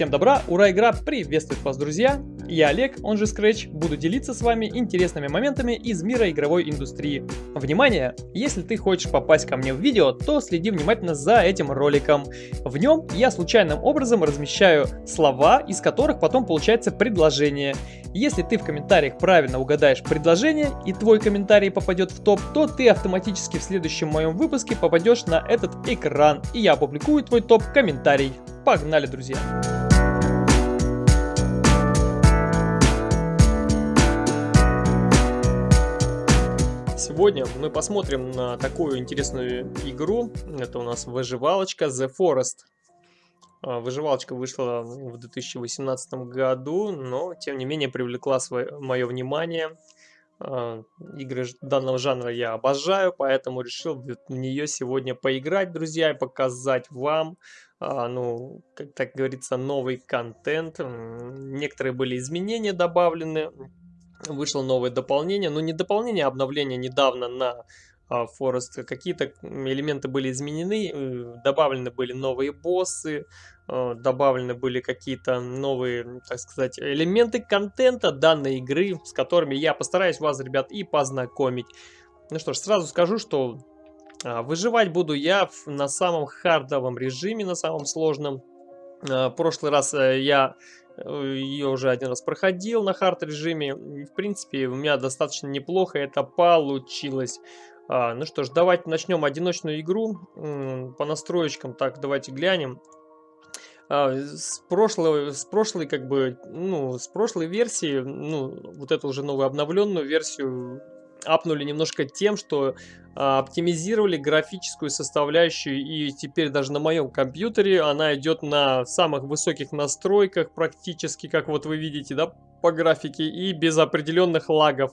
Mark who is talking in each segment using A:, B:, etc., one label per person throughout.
A: Всем добра, ура, игра приветствует вас, друзья! Я Олег, он же Scratch, буду делиться с вами интересными моментами из мира игровой индустрии. Внимание! Если ты хочешь попасть ко мне в видео, то следи внимательно за этим роликом. В нем я случайным образом размещаю слова, из которых потом получается предложение. Если ты в комментариях правильно угадаешь предложение и твой комментарий попадет в топ, то ты автоматически в следующем моем выпуске попадешь на этот экран, и я опубликую твой топ-комментарий. Погнали, друзья! Сегодня мы посмотрим на такую интересную игру. Это у нас выживалочка The Forest. А, выживалочка вышла в 2018 году, но тем не менее привлекла свое, мое внимание. А, игры данного жанра я обожаю, поэтому решил в нее сегодня поиграть, друзья, и показать вам, а, ну, как так говорится, новый контент. Некоторые были изменения добавлены, вышло новое дополнение, но не дополнение, а обновление недавно на а, Forest. Какие-то элементы были изменены, э, добавлены были новые боссы, а, добавлены были какие-то новые, так сказать, элементы контента данной игры, с которыми я постараюсь вас, ребят, и познакомить. Ну что ж, сразу скажу, что а, выживать буду я на самом хардовом режиме, на самом сложном. В прошлый раз э, я ее уже один раз проходил на хард режиме. В принципе, у меня достаточно неплохо это получилось. А, ну что ж, давайте начнем одиночную игру по настроечкам. Так, давайте глянем. А, с прошлой, с прошлой, как бы, ну, с прошлой версии, ну, вот эту уже новую обновленную версию апнули немножко тем, что а, оптимизировали графическую составляющую, и теперь даже на моем компьютере она идет на самых высоких настройках практически, как вот вы видите, да, по графике, и без определенных лагов.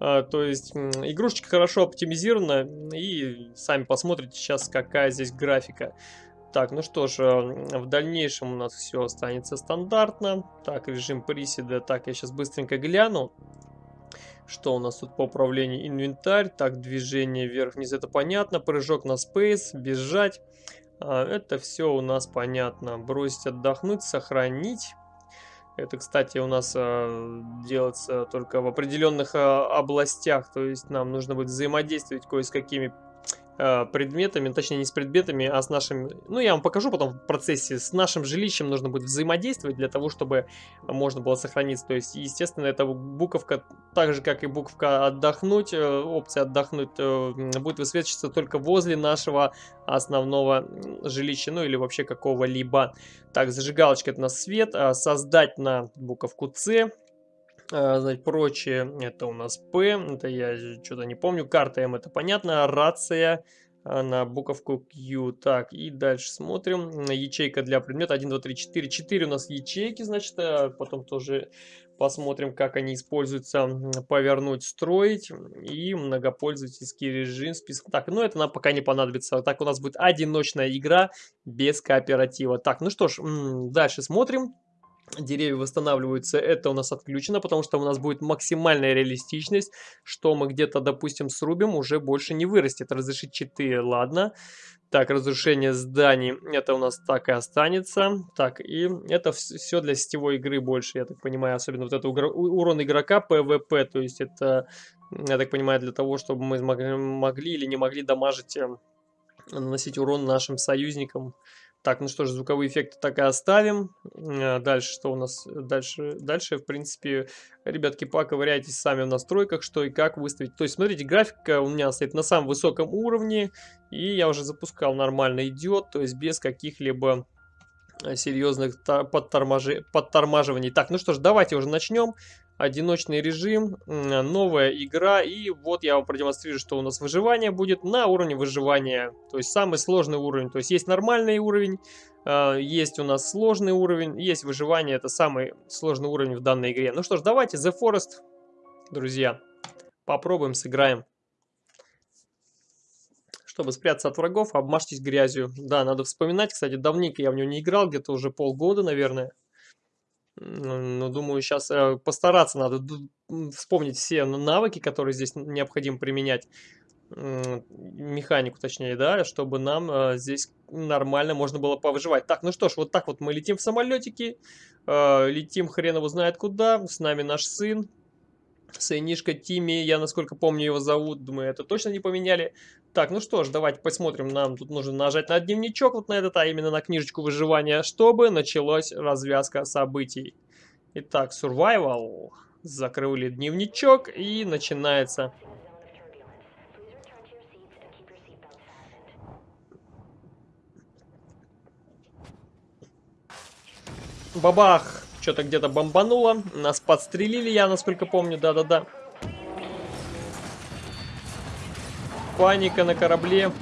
A: А, то есть игрушечка хорошо оптимизирована, и сами посмотрите сейчас, какая здесь графика. Так, ну что ж, в дальнейшем у нас все останется стандартно. Так, режим приседа. Так, я сейчас быстренько гляну. Что у нас тут по управлению? Инвентарь. Так, движение вверх-вниз, это понятно. Прыжок на спейс, бежать. А, это все у нас понятно. Бросить, отдохнуть, сохранить. Это, кстати, у нас а, делается только в определенных а, областях. То есть нам нужно будет взаимодействовать кое с какими Э, предметами, точнее не с предметами, а с нашим, ну я вам покажу потом в процессе, с нашим жилищем нужно будет взаимодействовать для того, чтобы можно было сохраниться. То есть, естественно, эта буковка, так же как и буковка отдохнуть, э, опция отдохнуть, э, будет высвечиваться только возле нашего основного жилища, ну или вообще какого-либо. Так, зажигалочка это у нас свет, а создать на буковку С, значит, прочее, это у нас П, это я что-то не помню, карта М, это понятно, рация а, на буковку Q. Так, и дальше смотрим, ячейка для предмета. 1, 2, 3, 4, 4 у нас ячейки, значит, а потом тоже посмотрим, как они используются, повернуть, строить. И многопользовательский режим, список. Так, ну это нам пока не понадобится, так у нас будет одиночная игра без кооператива. Так, ну что ж, дальше смотрим деревья восстанавливаются, это у нас отключено, потому что у нас будет максимальная реалистичность, что мы где-то, допустим, срубим, уже больше не вырастет. Разрешить читы, ладно. Так, разрушение зданий, это у нас так и останется. Так, и это все для сетевой игры больше, я так понимаю, особенно вот это урон игрока ПВП, то есть это, я так понимаю, для того, чтобы мы могли или не могли дамажить, э, наносить урон нашим союзникам. Так, ну что ж, звуковые эффекты так и оставим. Э, дальше что у нас? Дальше, дальше в принципе, ребятки, поковыряйтесь сами в настройках, что и как выставить. То есть, смотрите, графика у меня стоит на самом высоком уровне, и я уже запускал, нормально идет, то есть без каких-либо э, серьезных подтормаживаний. Так, ну что ж, давайте уже начнем одиночный режим, новая игра. И вот я вам продемонстрирую, что у нас выживание будет на уровне выживания. То есть самый сложный уровень. То есть есть нормальный уровень, а, есть у нас сложный уровень, есть выживание. Это самый сложный уровень в данной игре. Ну что ж, давайте The Forest, друзья, попробуем, сыграем. Чтобы спрятаться от врагов, обмажьтесь грязью. Да, надо вспоминать, кстати, давненько я в него не играл, где-то уже полгода, наверное. Ну, думаю, сейчас э, постараться надо вспомнить все навыки, которые здесь необходимо применять. механику точнее, да, чтобы нам э, здесь нормально можно было повыживать. Так, ну что ж, вот так вот мы летим в самолетике, э, летим хрен его знает куда, с нами наш сын, сынишка Тимми, я насколько помню его зовут, думаю, это точно не поменяли. Так, ну что ж, давайте посмотрим, нам тут нужно нажать на дневничок, вот на этот, а именно на книжечку выживания, чтобы началась развязка событий. Итак, survival, закрыли дневничок и начинается... Бабах! Что-то где-то бомбануло. Нас подстрелили, я насколько помню. Да-да-да. Паника на корабле.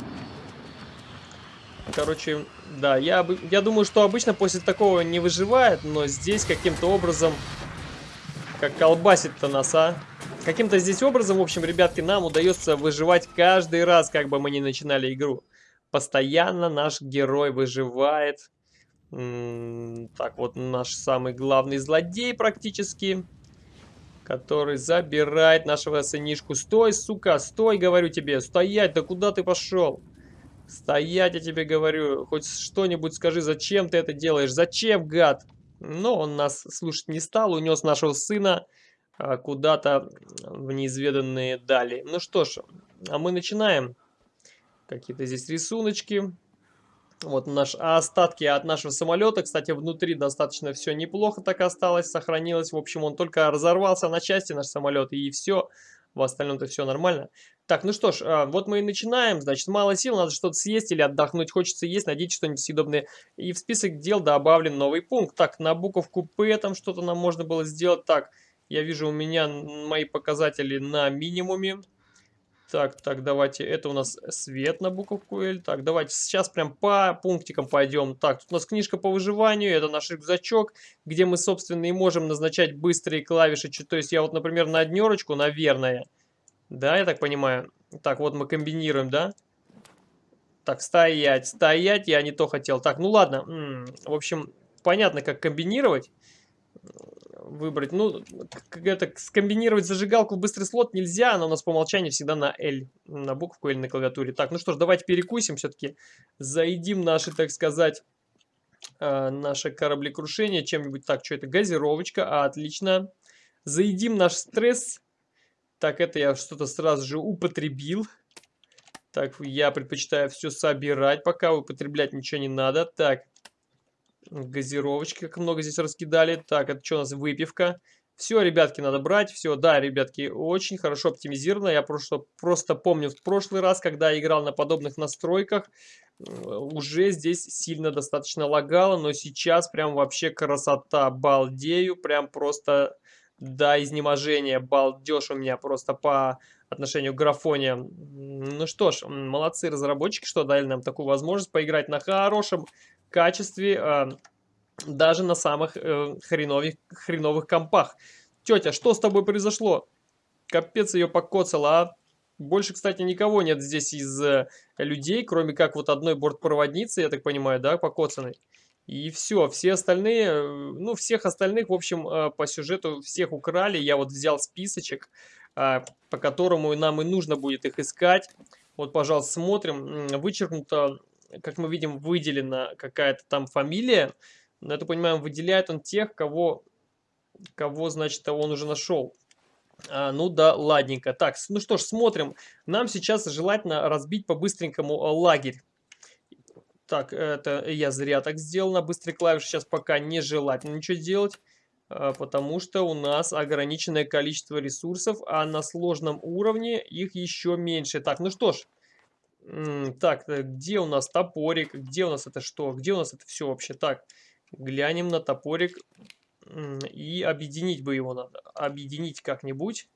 A: Короче, да, я, я думаю, что обычно после такого не выживает, но здесь каким-то образом... Как колбасит-то нас, а? Каким-то здесь образом, в общем, ребятки, нам удается выживать каждый раз, как бы мы ни начинали игру. Постоянно наш герой выживает так, вот наш самый главный злодей практически. Который забирает нашего сынишку. Стой, сука, стой, говорю тебе. Стоять, да куда ты пошел? Стоять, я тебе говорю. Хоть что-нибудь скажи, зачем ты это делаешь? Зачем, гад? Но он нас слушать не стал, унес нашего сына а, куда-то в неизведанные дали. Ну что ж, а мы начинаем. Какие-то здесь рисуночки. Вот наш, а остатки от нашего самолета, кстати, внутри достаточно все неплохо так осталось, сохранилось. В общем, он только разорвался на части, наш самолет, и все. В остальном-то все нормально. Так, ну что ж, а, вот мы и начинаем. Значит, мало сил, надо что-то съесть или отдохнуть. Хочется есть, надеть что-нибудь съедобное. И в список дел добавлен новый пункт. Так, на буковку П там что-то нам можно было сделать. Так, я вижу, у меня мои показатели на минимуме. Так, так, давайте, это у нас свет на буковку L. Так, давайте сейчас прям по пунктикам пойдем. Так, тут у нас книжка по выживанию, это наш рюкзачок, где мы, собственно, и можем назначать быстрые клавиши. То есть я вот, например, на однерочку, наверное, да, я так понимаю. Так, вот мы комбинируем, да? Так, стоять, стоять, я не то хотел. Так, ну ладно, в общем, понятно, как комбинировать выбрать. Ну, это скомбинировать зажигалку в быстрый слот нельзя, она у нас по умолчанию всегда на L, на букву L на клавиатуре. Так, ну что ж, давайте перекусим все-таки, заедим наши, так сказать, э, наше кораблекрушение чем-нибудь. Так, что это? Газировочка, а, отлично. Заедим наш стресс. Так, это я что-то сразу же употребил. Так, я предпочитаю все собирать, пока употреблять ничего не надо. Так, Газировочки, как много здесь раскидали. Так, это что у нас? Выпивка. Все, ребятки, надо брать. Все, да, ребятки, очень хорошо оптимизировано. Я просто, просто помню в прошлый раз, когда я играл на подобных настройках, уже здесь сильно достаточно лагало, но сейчас прям вообще красота. Балдею, прям просто до изнеможения. Балдеж у меня просто по отношению к графоне. Ну что ж, молодцы разработчики, что дали нам такую возможность поиграть на хорошем качестве э, даже на самых э, хреновых, хреновых компах. Тетя, что с тобой произошло? Капец ее покоцала, а? Больше, кстати, никого нет здесь из э, людей, кроме как вот одной бортпроводницы, я так понимаю, да, покоцанной. И все, все остальные, э, ну, всех остальных, в общем, по сюжету всех украли. Я вот взял списочек, по которому нам и нужно будет их искать. Вот, пожалуйста, смотрим. Вычеркнуто как мы видим, выделена какая-то там фамилия. Но это, понимаем, выделяет он тех, кого, кого значит, он уже нашел. А, ну да, ладненько. Так, ну что ж, смотрим. Нам сейчас желательно разбить по-быстренькому лагерь. Так, это я зря так сделал на быстрой клавише. Сейчас пока не желательно ничего делать, а, потому что у нас ограниченное количество ресурсов, а на сложном уровне их еще меньше. Так, ну что ж, так, э, где у нас топорик? Где у нас это что? Где у нас это все вообще? Так, глянем на топорик. И объединить бы его надо. Объединить как-нибудь.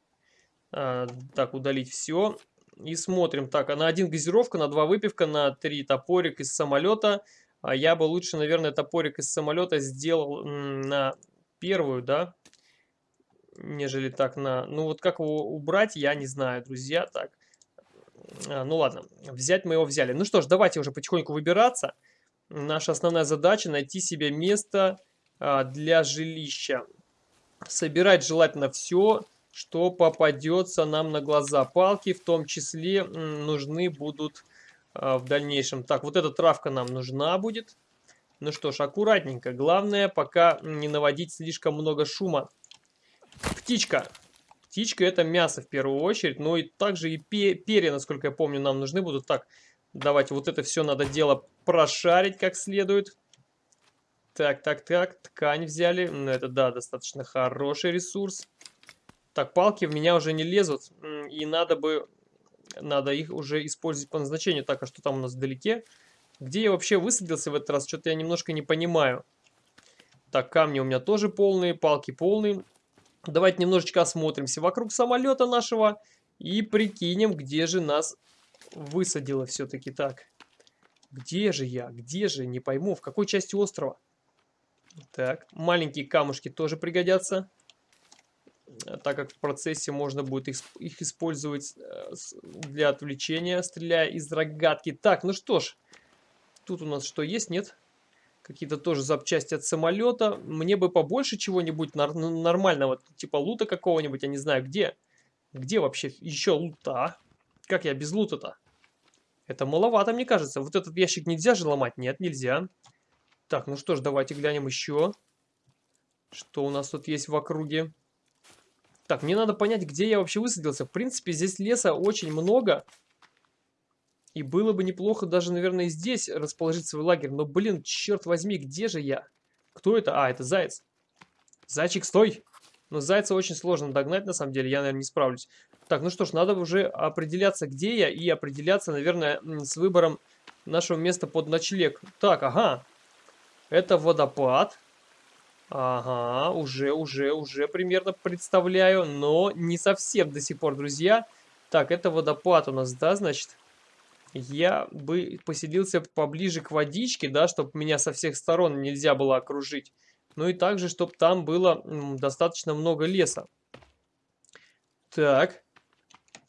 A: А, так, удалить все. И смотрим. Так, а на один газировка, на два выпивка, на три топорик из самолета. А я бы лучше, наверное, топорик из самолета сделал на первую, да? Нежели так на... Ну вот как его убрать, я не знаю, друзья. Так, а, ну ладно, взять мы его взяли. Ну что ж, давайте уже потихоньку выбираться. Наша основная задача найти себе место а, для жилища. Собирать желательно все. что попадется нам на глаза. Палки в том числе нужны будут а, в дальнейшем. Так, вот эта травка нам нужна будет. Ну что ж, аккуратненько. Главное, пока не наводить слишком много шума. Птичка. Птичка это мясо в первую очередь. Но и также и перья, насколько я помню, нам нужны будут. Так, давайте вот это все надо дело прошарить как следует. Так, так, так, ткань взяли. Ну, это, да, достаточно хороший ресурс. Так, палки в меня уже не лезут. И надо бы... Надо их уже использовать по назначению. Так, а что там у нас вдалеке? Где я вообще высадился в этот раз? Что-то я немножко не понимаю. Так, камни у меня тоже полные, палки полные. Давайте немножечко осмотримся вокруг самолета нашего. И прикинем, где же нас высадило все-таки так. Где же я? Где же? Не пойму. В какой части острова? Так, маленькие камушки тоже пригодятся, э, так как в процессе можно будет их, их использовать э, для отвлечения, стреляя из рогатки. Так, ну что ж, тут у нас что есть, нет? Какие-то тоже запчасти от самолета. Мне бы побольше чего-нибудь нормального, типа лута какого-нибудь, я не знаю где. Где вообще еще лута? Как я без лута-то? Это маловато, мне кажется. Вот этот ящик нельзя же ломать? Нет, нельзя. Так, ну что ж, давайте глянем еще. Что у нас тут есть в округе. Так, мне надо понять, где я вообще высадился. В принципе, здесь леса очень много. И было бы неплохо даже, наверное, здесь расположить свой лагерь. Но, блин, черт возьми, где же я? Кто это? А, это заяц. Зайчик, стой! Но зайца очень сложно догнать, на самом деле. Я, наверное, не справлюсь. Так, ну что ж, надо уже определяться, где я. И определяться, наверное, с выбором нашего места под ночлег. Так, ага. Это водопад. Ага, уже, уже, уже примерно представляю, но не совсем до сих пор, друзья. Так, это водопад у нас, да, значит? Я бы поселился поближе к водичке, да, чтобы меня со всех сторон нельзя было окружить. Ну и также, чтобы там было достаточно много леса. Так.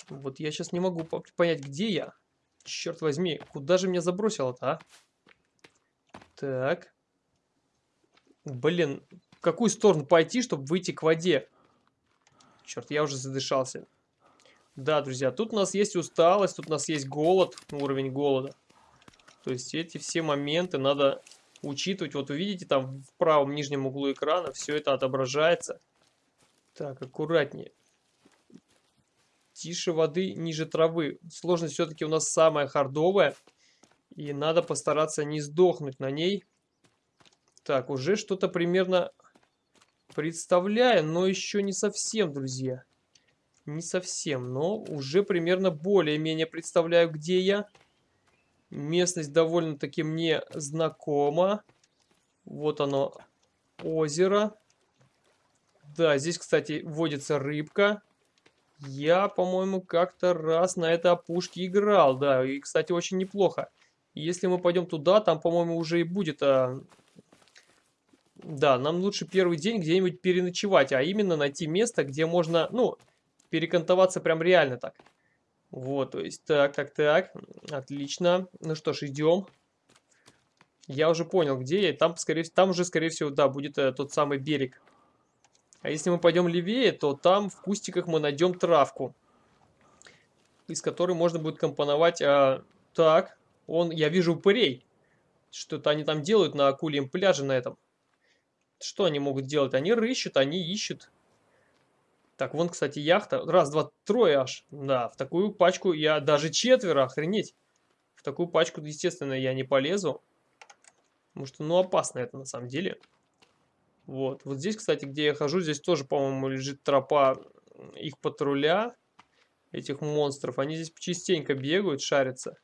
A: Вот я сейчас не могу понять, где я. Черт возьми, куда же меня забросило-то, а? Так. Блин, в какую сторону пойти, чтобы выйти к воде? Черт, я уже задышался. Да, друзья, тут у нас есть усталость, тут у нас есть голод, уровень голода. То есть эти все моменты надо учитывать. Вот вы видите, там в правом нижнем углу экрана все это отображается. Так, аккуратнее. Тише воды, ниже травы. Сложность все-таки у нас самая хардовая. И надо постараться не сдохнуть на ней. Так, уже что-то примерно представляю, но еще не совсем, друзья. Не совсем, но уже примерно более-менее представляю, где я. Местность довольно-таки мне знакома. Вот оно, озеро. Да, здесь, кстати, водится рыбка. Я, по-моему, как-то раз на этой опушке играл, да, и, кстати, очень неплохо. Если мы пойдем туда, там, по-моему, уже и будет а, да, нам лучше первый день где-нибудь переночевать, а именно найти место, где можно, ну, перекантоваться прям реально так. Вот, то есть, так, так, так, отлично. Ну что ж, идем. Я уже понял, где я. Там, скорее, там уже, скорее всего, да, будет э, тот самый берег. А если мы пойдем левее, то там в кустиках мы найдем травку. Из которой можно будет компоновать... А, так, он, я вижу упырей. Что-то они там делают на акульем пляже на этом. Что они могут делать? Они рыщут, они ищут. Так, вон, кстати, яхта. Раз, два, трое аж. Да, в такую пачку я даже четверо, охренеть. В такую пачку, естественно, я не полезу. Потому что, ну, опасно это на самом деле. Вот. Вот здесь, кстати, где я хожу, здесь тоже, по-моему, лежит тропа их патруля. Этих монстров. Они здесь частенько бегают, шарятся.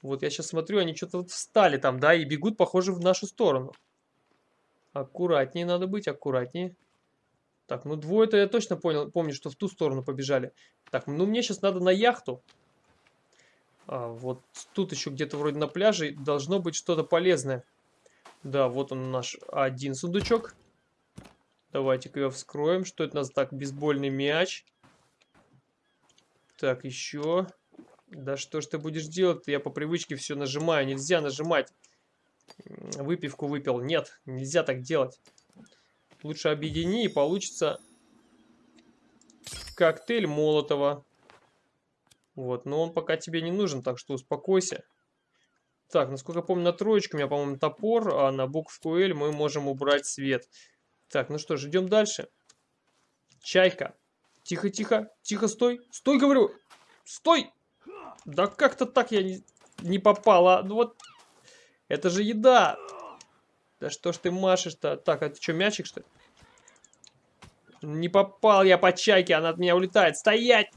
A: Вот я сейчас смотрю, они что-то вот встали там, да, и бегут, похоже, в нашу сторону. Аккуратнее надо быть, аккуратнее. Так, ну двое-то я точно понял, помню, что в ту сторону побежали. Так, ну мне сейчас надо на яхту. А, вот тут еще где-то вроде на пляже должно быть что-то полезное. Да, вот он наш один сундучок. Давайте-ка его вскроем. Что это у нас так? Бейсбольный мяч. Так, еще. Да что ж ты будешь делать? Я по привычке все нажимаю. Нельзя нажимать выпивку выпил. Нет, нельзя так делать. Лучше объедини и получится... коктейль Молотова. Вот, но он пока тебе не нужен, так что успокойся. Так, насколько я помню, на троечку у меня, по-моему, топор, а на букву L мы можем убрать свет. Так, ну что ж, идем дальше. Чайка. Тихо, тихо, тихо, стой. Стой, говорю. Стой. Да как-то так я не, не попала. Ну вот, это же еда. Да что ж ты машешь-то? Так, а это что, мячик, что ли? Не попал я по чайке, она от меня улетает. Стоять!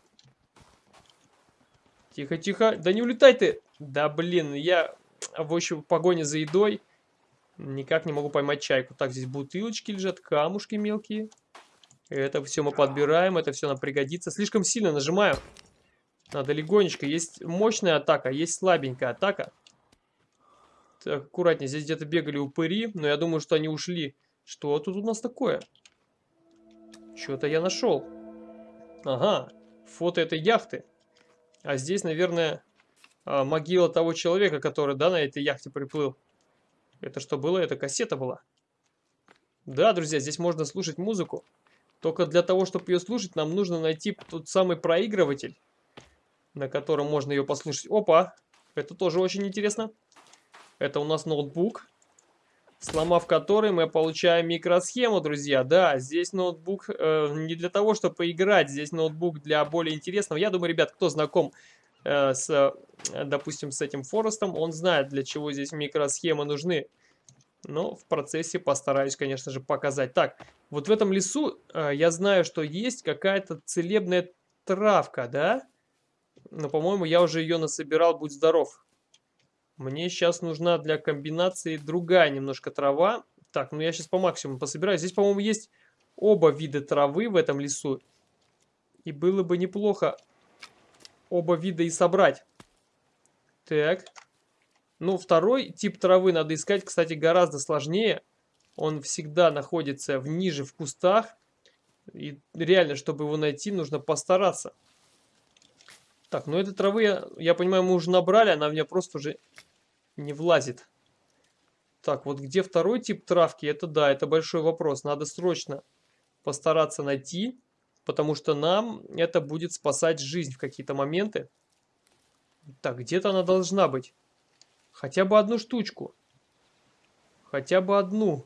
A: Тихо, тихо. Да не улетай ты! Да блин, я в общем в погоне за едой никак не могу поймать чайку. Так, здесь бутылочки лежат, камушки мелкие. Это все мы подбираем, это все нам пригодится. Слишком сильно нажимаю. Надо легонечко. Есть мощная атака, есть слабенькая атака. Так, аккуратнее. Здесь где-то бегали упыри, но я думаю, что они ушли. Что тут у нас такое? Что-то я нашел. Ага, фото этой яхты. А здесь, наверное, а, могила того человека, который, да, на этой яхте приплыл. Это что было? Это кассета была. Да, друзья, здесь можно слушать музыку. Только для того, чтобы ее слушать, нам нужно найти тот самый проигрыватель, на котором можно ее послушать. Опа! Это тоже очень интересно. Это у нас ноутбук сломав который мы получаем микросхему, друзья. Да, здесь ноутбук э, не для того, чтобы поиграть, здесь ноутбук для более интересного. Я думаю, ребят, кто знаком э, с, э, допустим, с этим Форестом, он знает, для чего здесь микросхемы нужны. Но в процессе постараюсь, конечно же, показать. Так, вот в этом лесу э, я знаю, что есть какая-то целебная травка, да? Но, по-моему, я уже ее насобирал, будь здоров. Мне сейчас нужна для комбинации другая немножко трава. Так, ну я сейчас по максимуму пособираю. Здесь, по-моему, есть оба вида травы в этом лесу. И было бы неплохо оба вида и собрать. Так. Ну, второй тип травы надо искать, кстати, гораздо сложнее. Он всегда находится в ниже в кустах. И реально, чтобы его найти, нужно постараться. Так, ну этой травы, я, я понимаю, мы уже набрали, она у меня просто уже не влазит. Так, вот где второй тип травки, это да, это большой вопрос. Надо срочно постараться найти, потому что нам это будет спасать жизнь в какие-то моменты. Так, где-то она должна быть. Хотя бы одну штучку. Хотя бы одну.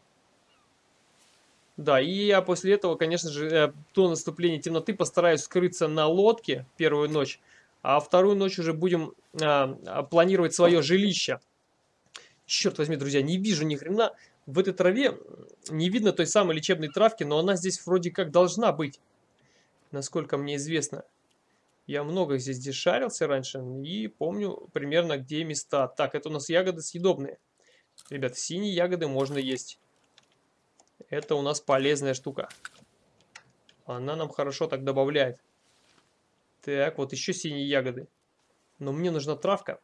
A: Да, и я после этого, конечно же, э, до наступления темноты постараюсь скрыться на лодке первую ночь, а вторую ночь уже будем а, планировать свое жилище. Черт возьми, друзья, не вижу ни хрена. В этой траве не видно той самой лечебной травки, но она здесь вроде как должна быть. Насколько мне известно. Я много здесь здесь шарился раньше и помню примерно где места. Так, это у нас ягоды съедобные. Ребят, синие ягоды можно есть. Это у нас полезная штука. Она нам хорошо так добавляет. Так, вот еще синие ягоды. Но мне нужна травка.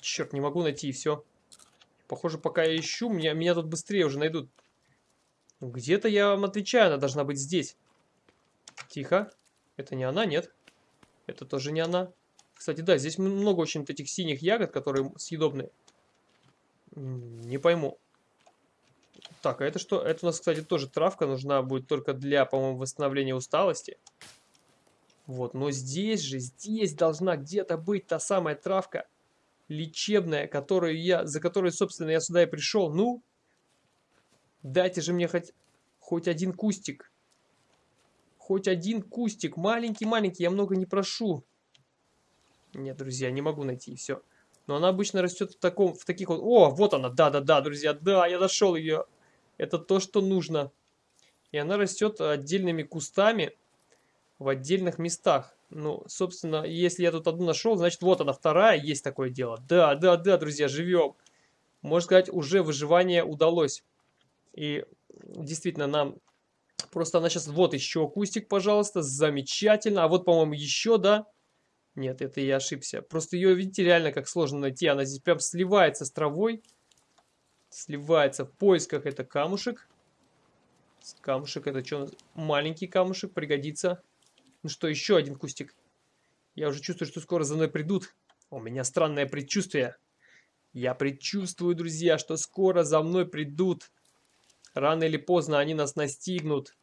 A: Черт, не могу найти и все. Похоже, пока я ищу, меня, меня тут быстрее уже найдут. Где-то я вам отвечаю, она должна быть здесь. Тихо. Это не она, нет? Это тоже не она. Кстати, да, здесь много очень этих синих ягод, которые съедобные. Не пойму. Так, а это что? Это у нас, кстати, тоже травка нужна будет только для, по-моему, восстановления усталости. Вот, но здесь же, здесь должна где-то быть та самая травка лечебная, которую я, за которой, собственно, я сюда и пришел. Ну, дайте же мне хоть, хоть один кустик. Хоть один кустик. Маленький-маленький, я много не прошу. Нет, друзья, не могу найти, все. Но она обычно растет в, таком, в таких вот... О, вот она, да-да-да, друзья, да, я нашел ее. Это то, что нужно. И она растет отдельными кустами в отдельных местах. Ну, собственно, если я тут одну нашел, значит, вот она вторая, есть такое дело. Да, да, да, друзья, живем. Можно сказать, уже выживание удалось. И действительно, нам... Просто она сейчас... Вот еще кустик, пожалуйста, замечательно. А вот, по-моему, еще, да? Нет, это я ошибся. Просто ее, видите, реально как сложно найти. Она здесь прям сливается с травой. Сливается в поисках. Это камушек. Камушек, это что? Маленький камушек, пригодится. Ну что, еще один кустик. Я уже чувствую, что скоро за мной придут. У меня странное предчувствие. Я предчувствую, друзья, что скоро за мной придут. Рано или поздно они нас настигнут.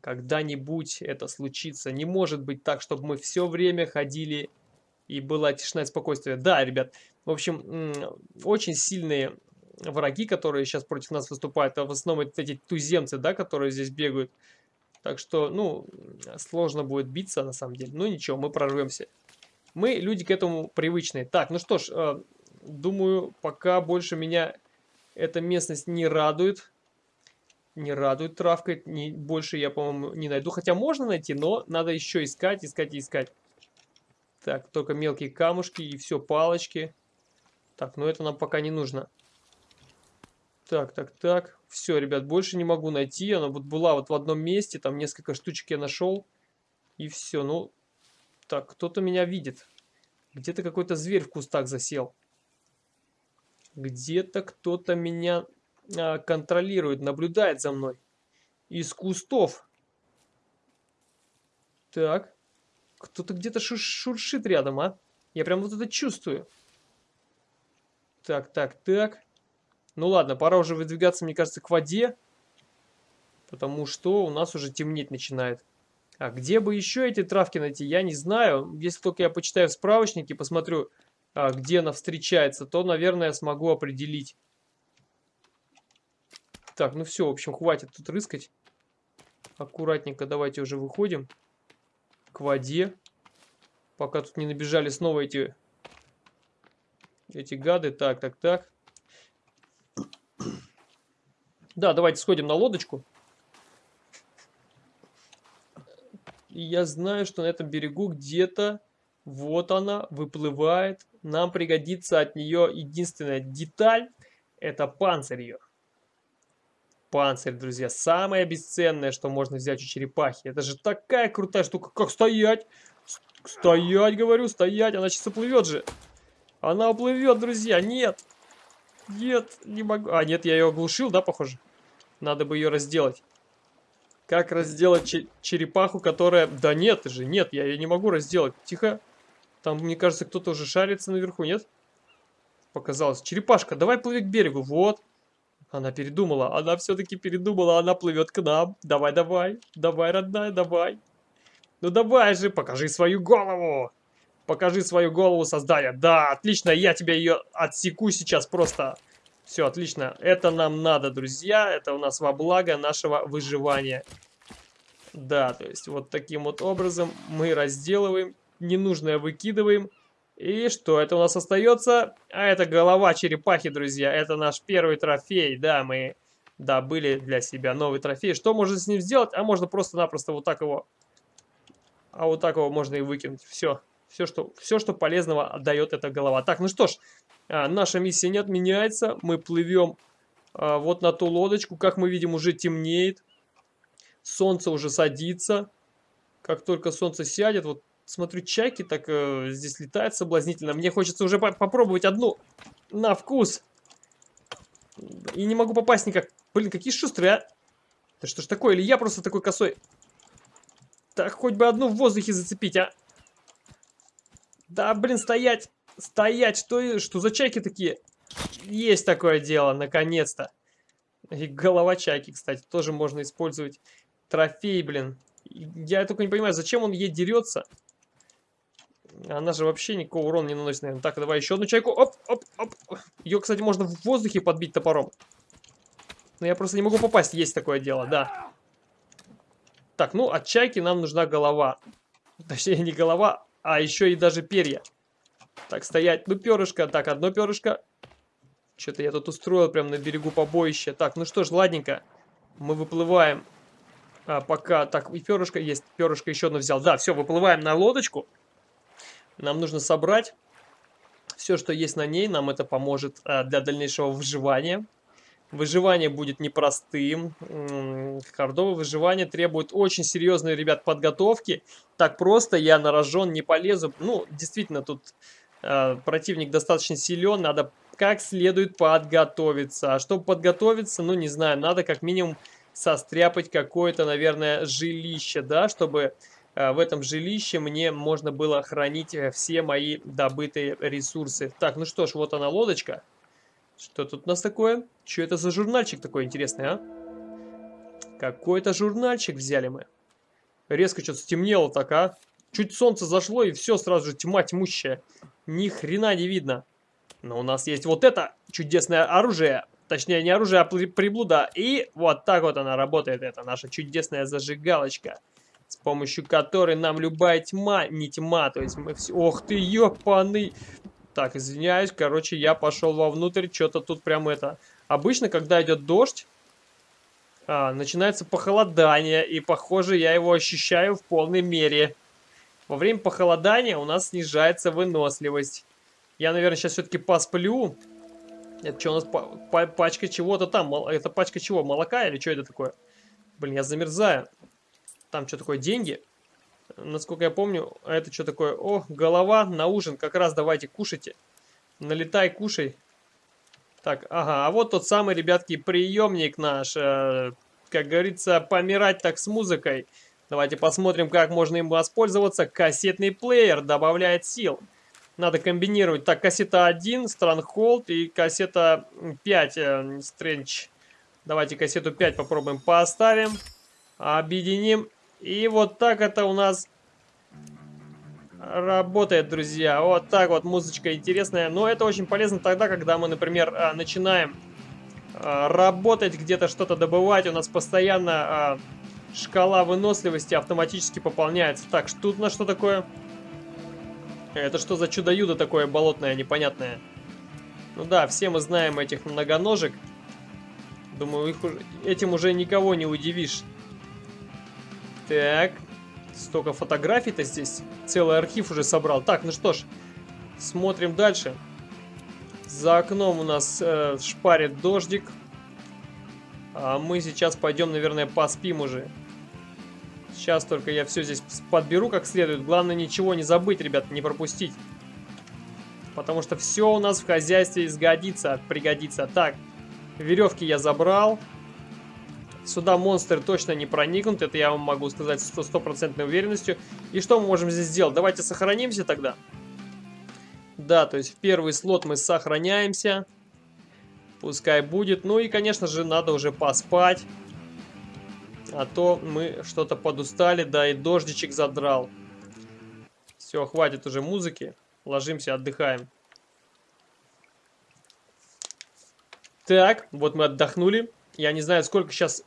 A: Когда-нибудь это случится. Не может быть так, чтобы мы все время ходили и была тишина и спокойствие. Да, ребят, в общем, очень сильные враги, которые сейчас против нас выступают, а в основном это эти туземцы, да, которые здесь бегают. Так что, ну, сложно будет биться на самом деле. Ну ничего, мы прорвемся. Мы люди к этому привычные. Так, ну что ж, э, думаю, пока больше меня эта местность не радует. Не радует травкой. Не, больше я, по-моему, не найду. Хотя можно найти, но надо еще искать, искать и искать. Так, только мелкие камушки и все, палочки. Так, но это нам пока не нужно. Так, так, так. Все, ребят, больше не могу найти. Она вот была вот в одном месте. Там несколько штучек я нашел. И все. Ну, так, кто-то меня видит. Где-то какой-то зверь в кустах засел. Где-то кто-то меня а, контролирует, наблюдает за мной. Из кустов. Так. Кто-то где-то шуршит рядом, а? Я прям вот это чувствую. Так, так, так. Ну ладно, пора уже выдвигаться, мне кажется, к воде. Потому что у нас уже темнеть начинает. А где бы еще эти травки найти, я не знаю. Если только я почитаю в справочнике, посмотрю, а, где она встречается, то, наверное, смогу определить. Так, ну все, в общем, хватит тут рыскать. Аккуратненько давайте уже выходим к воде. Пока тут не набежали снова эти, эти гады. Так, так, так. Да, давайте сходим на лодочку. Я знаю, что на этом берегу где-то, вот она, выплывает. Нам пригодится от нее единственная деталь, это панцирь ее. Панцирь, друзья, самое бесценное, что можно взять у черепахи. Это же такая крутая штука, как стоять. Стоять, говорю, стоять, она сейчас уплывет же. Она уплывет, друзья, нет. Нет, не могу. А, нет, я ее оглушил, да, похоже? Надо бы ее разделать. Как разделать черепаху, которая... Да нет же, нет, я ее не могу разделать. Тихо. Там, мне кажется, кто-то уже шарится наверху, нет? Показалось. Черепашка, давай плыви к берегу. Вот. Она передумала. Она все-таки передумала. Она плывет к нам. Давай, давай. Давай, родная, давай. Ну давай же, покажи свою голову. Покажи свою голову создания. Да, отлично, я тебе ее отсеку сейчас просто. Все, отлично. Это нам надо, друзья. Это у нас во благо нашего выживания. Да, то есть вот таким вот образом мы разделываем, ненужное выкидываем. И что это у нас остается? А это голова черепахи, друзья. Это наш первый трофей. Да, мы добыли для себя новый трофей. Что можно с ним сделать? А можно просто-напросто вот так его... А вот так его можно и выкинуть. Все. Все, что, все, что полезного отдает эта голова. Так, ну что ж, а, наша миссия не отменяется. Мы плывем а, вот на ту лодочку. Как мы видим, уже темнеет. Солнце уже садится. Как только солнце сядет, вот смотрю, чайки так э, здесь летают соблазнительно. Мне хочется уже по попробовать одну на вкус. И не могу попасть никак. Блин, какие шустрые, а. Да что ж такое? Или я просто такой косой? Так, хоть бы одну в воздухе зацепить, а. Да, блин, стоять. Стоять, что, что за чайки такие? Есть такое дело, наконец-то. И голова чайки, кстати, тоже можно использовать. Трофей, блин. Я только не понимаю, зачем он ей дерется? Она же вообще никакого урона не наносит, наверное. Так, давай еще одну чайку. Оп, оп, оп. Ее, кстати, можно в воздухе подбить топором. Но я просто не могу попасть. Есть такое дело, да. Так, ну, от чайки нам нужна голова. Точнее, не голова, а еще и даже перья. Так, стоять. Ну, перышко. Так, одно перышко. Что-то я тут устроил прям на берегу побоища. Так, ну что ж, ладненько. Мы выплываем. А, пока... Так, и перышко есть. Перышко еще одно взял. Да, все, выплываем на лодочку. Нам нужно собрать все, что есть на ней. Нам это поможет а, для дальнейшего выживания. Выживание будет непростым. Хардовое выживание требует очень серьезной, ребят, подготовки. Так просто я на рожон не полезу. Ну, действительно, тут э, противник достаточно силен. Надо как следует подготовиться. А чтобы подготовиться, ну, не знаю, надо как минимум состряпать какое-то, наверное, жилище, да, чтобы э, в этом жилище мне можно было хранить э, все мои добытые ресурсы. Так, ну что ж, вот она лодочка. Что тут у нас такое? Что это за журнальчик такой интересный, а? Какой-то журнальчик взяли мы. Резко что-то стемнело так, а? Чуть солнце зашло, и все, сразу же тьма тьмущая. Ни хрена не видно. Но у нас есть вот это чудесное оружие. Точнее, не оружие, а приблуда. И вот так вот она работает. Это наша чудесная зажигалочка. С помощью которой нам любая тьма, не тьма, то есть мы все... Ох ты, ёпаный! Так, извиняюсь, короче, я пошел вовнутрь, что-то тут прям это... Обычно, когда идет дождь, а, начинается похолодание, и, похоже, я его ощущаю в полной мере. Во время похолодания у нас снижается выносливость. Я, наверное, сейчас все-таки посплю. Это что у нас? Пачка чего-то там. Это пачка чего? Молока или что это такое? Блин, я замерзаю. Там что такое? Деньги? Насколько я помню, это что такое? О, голова на ужин. Как раз давайте кушайте. Налетай, кушай. Так, ага, а вот тот самый, ребятки, приемник наш. Э, как говорится, помирать так с музыкой. Давайте посмотрим, как можно им воспользоваться. Кассетный плеер добавляет сил. Надо комбинировать. Так, кассета 1, Stronghold и кассета 5, э, Strange. Давайте кассету 5 попробуем поставим. Объединим. И вот так это у нас работает, друзья. Вот так вот музычка интересная. Но это очень полезно тогда, когда мы, например, э, начинаем э, работать, где-то что-то добывать. У нас постоянно э, шкала выносливости автоматически пополняется. Так, тут на что такое? Это что за чудо-юдо такое болотное, непонятное? Ну да, все мы знаем этих многоножек. Думаю, их уже, этим уже никого не удивишь. Так, столько фотографий-то здесь. Целый архив уже собрал. Так, ну что ж, смотрим дальше. За окном у нас э, шпарит дождик. А мы сейчас пойдем, наверное, поспим уже. Сейчас только я все здесь подберу как следует. Главное ничего не забыть, ребят, не пропустить. Потому что все у нас в хозяйстве сгодится, пригодится. Так, веревки я забрал. Сюда монстры точно не проникнут, это я вам могу сказать с стопроцентной уверенностью. И что мы можем здесь сделать? Давайте сохранимся тогда. Да, то есть в первый слот мы сохраняемся. Пускай будет. Ну и, конечно же, надо уже поспать. А то мы что-то подустали, да и дождичек задрал. Все, хватит уже музыки. Ложимся, отдыхаем. Так, вот мы отдохнули. Я не знаю, сколько сейчас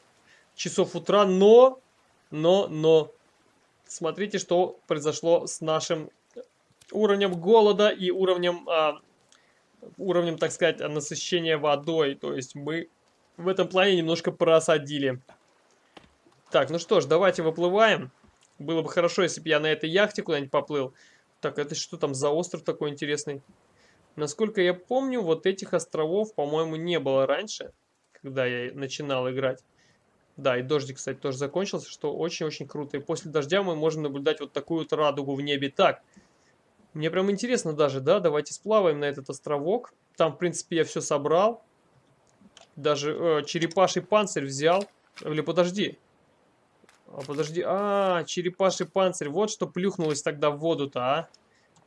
A: часов утра, но, но, но, смотрите, что произошло с нашим уровнем голода и уровнем, а, уровнем, так сказать, насыщения водой. То есть мы в этом плане немножко просадили. Так, ну что ж, давайте выплываем. Было бы хорошо, если бы я на этой яхте куда-нибудь поплыл. Так, это что там за остров такой интересный? Насколько я помню, вот этих островов, по-моему, не было раньше, когда я начинал играть. Да, и дождик, кстати, тоже закончился, что очень-очень круто. И после дождя мы можем наблюдать вот такую вот радугу в небе. Так, мне прям интересно даже, да, давайте сплаваем на этот островок. Там, в принципе, я все собрал. Даже э, черепаший панцирь взял. Или подожди, а, подожди. А, черепаший панцирь. Вот что плюхнулось тогда в воду-то, а.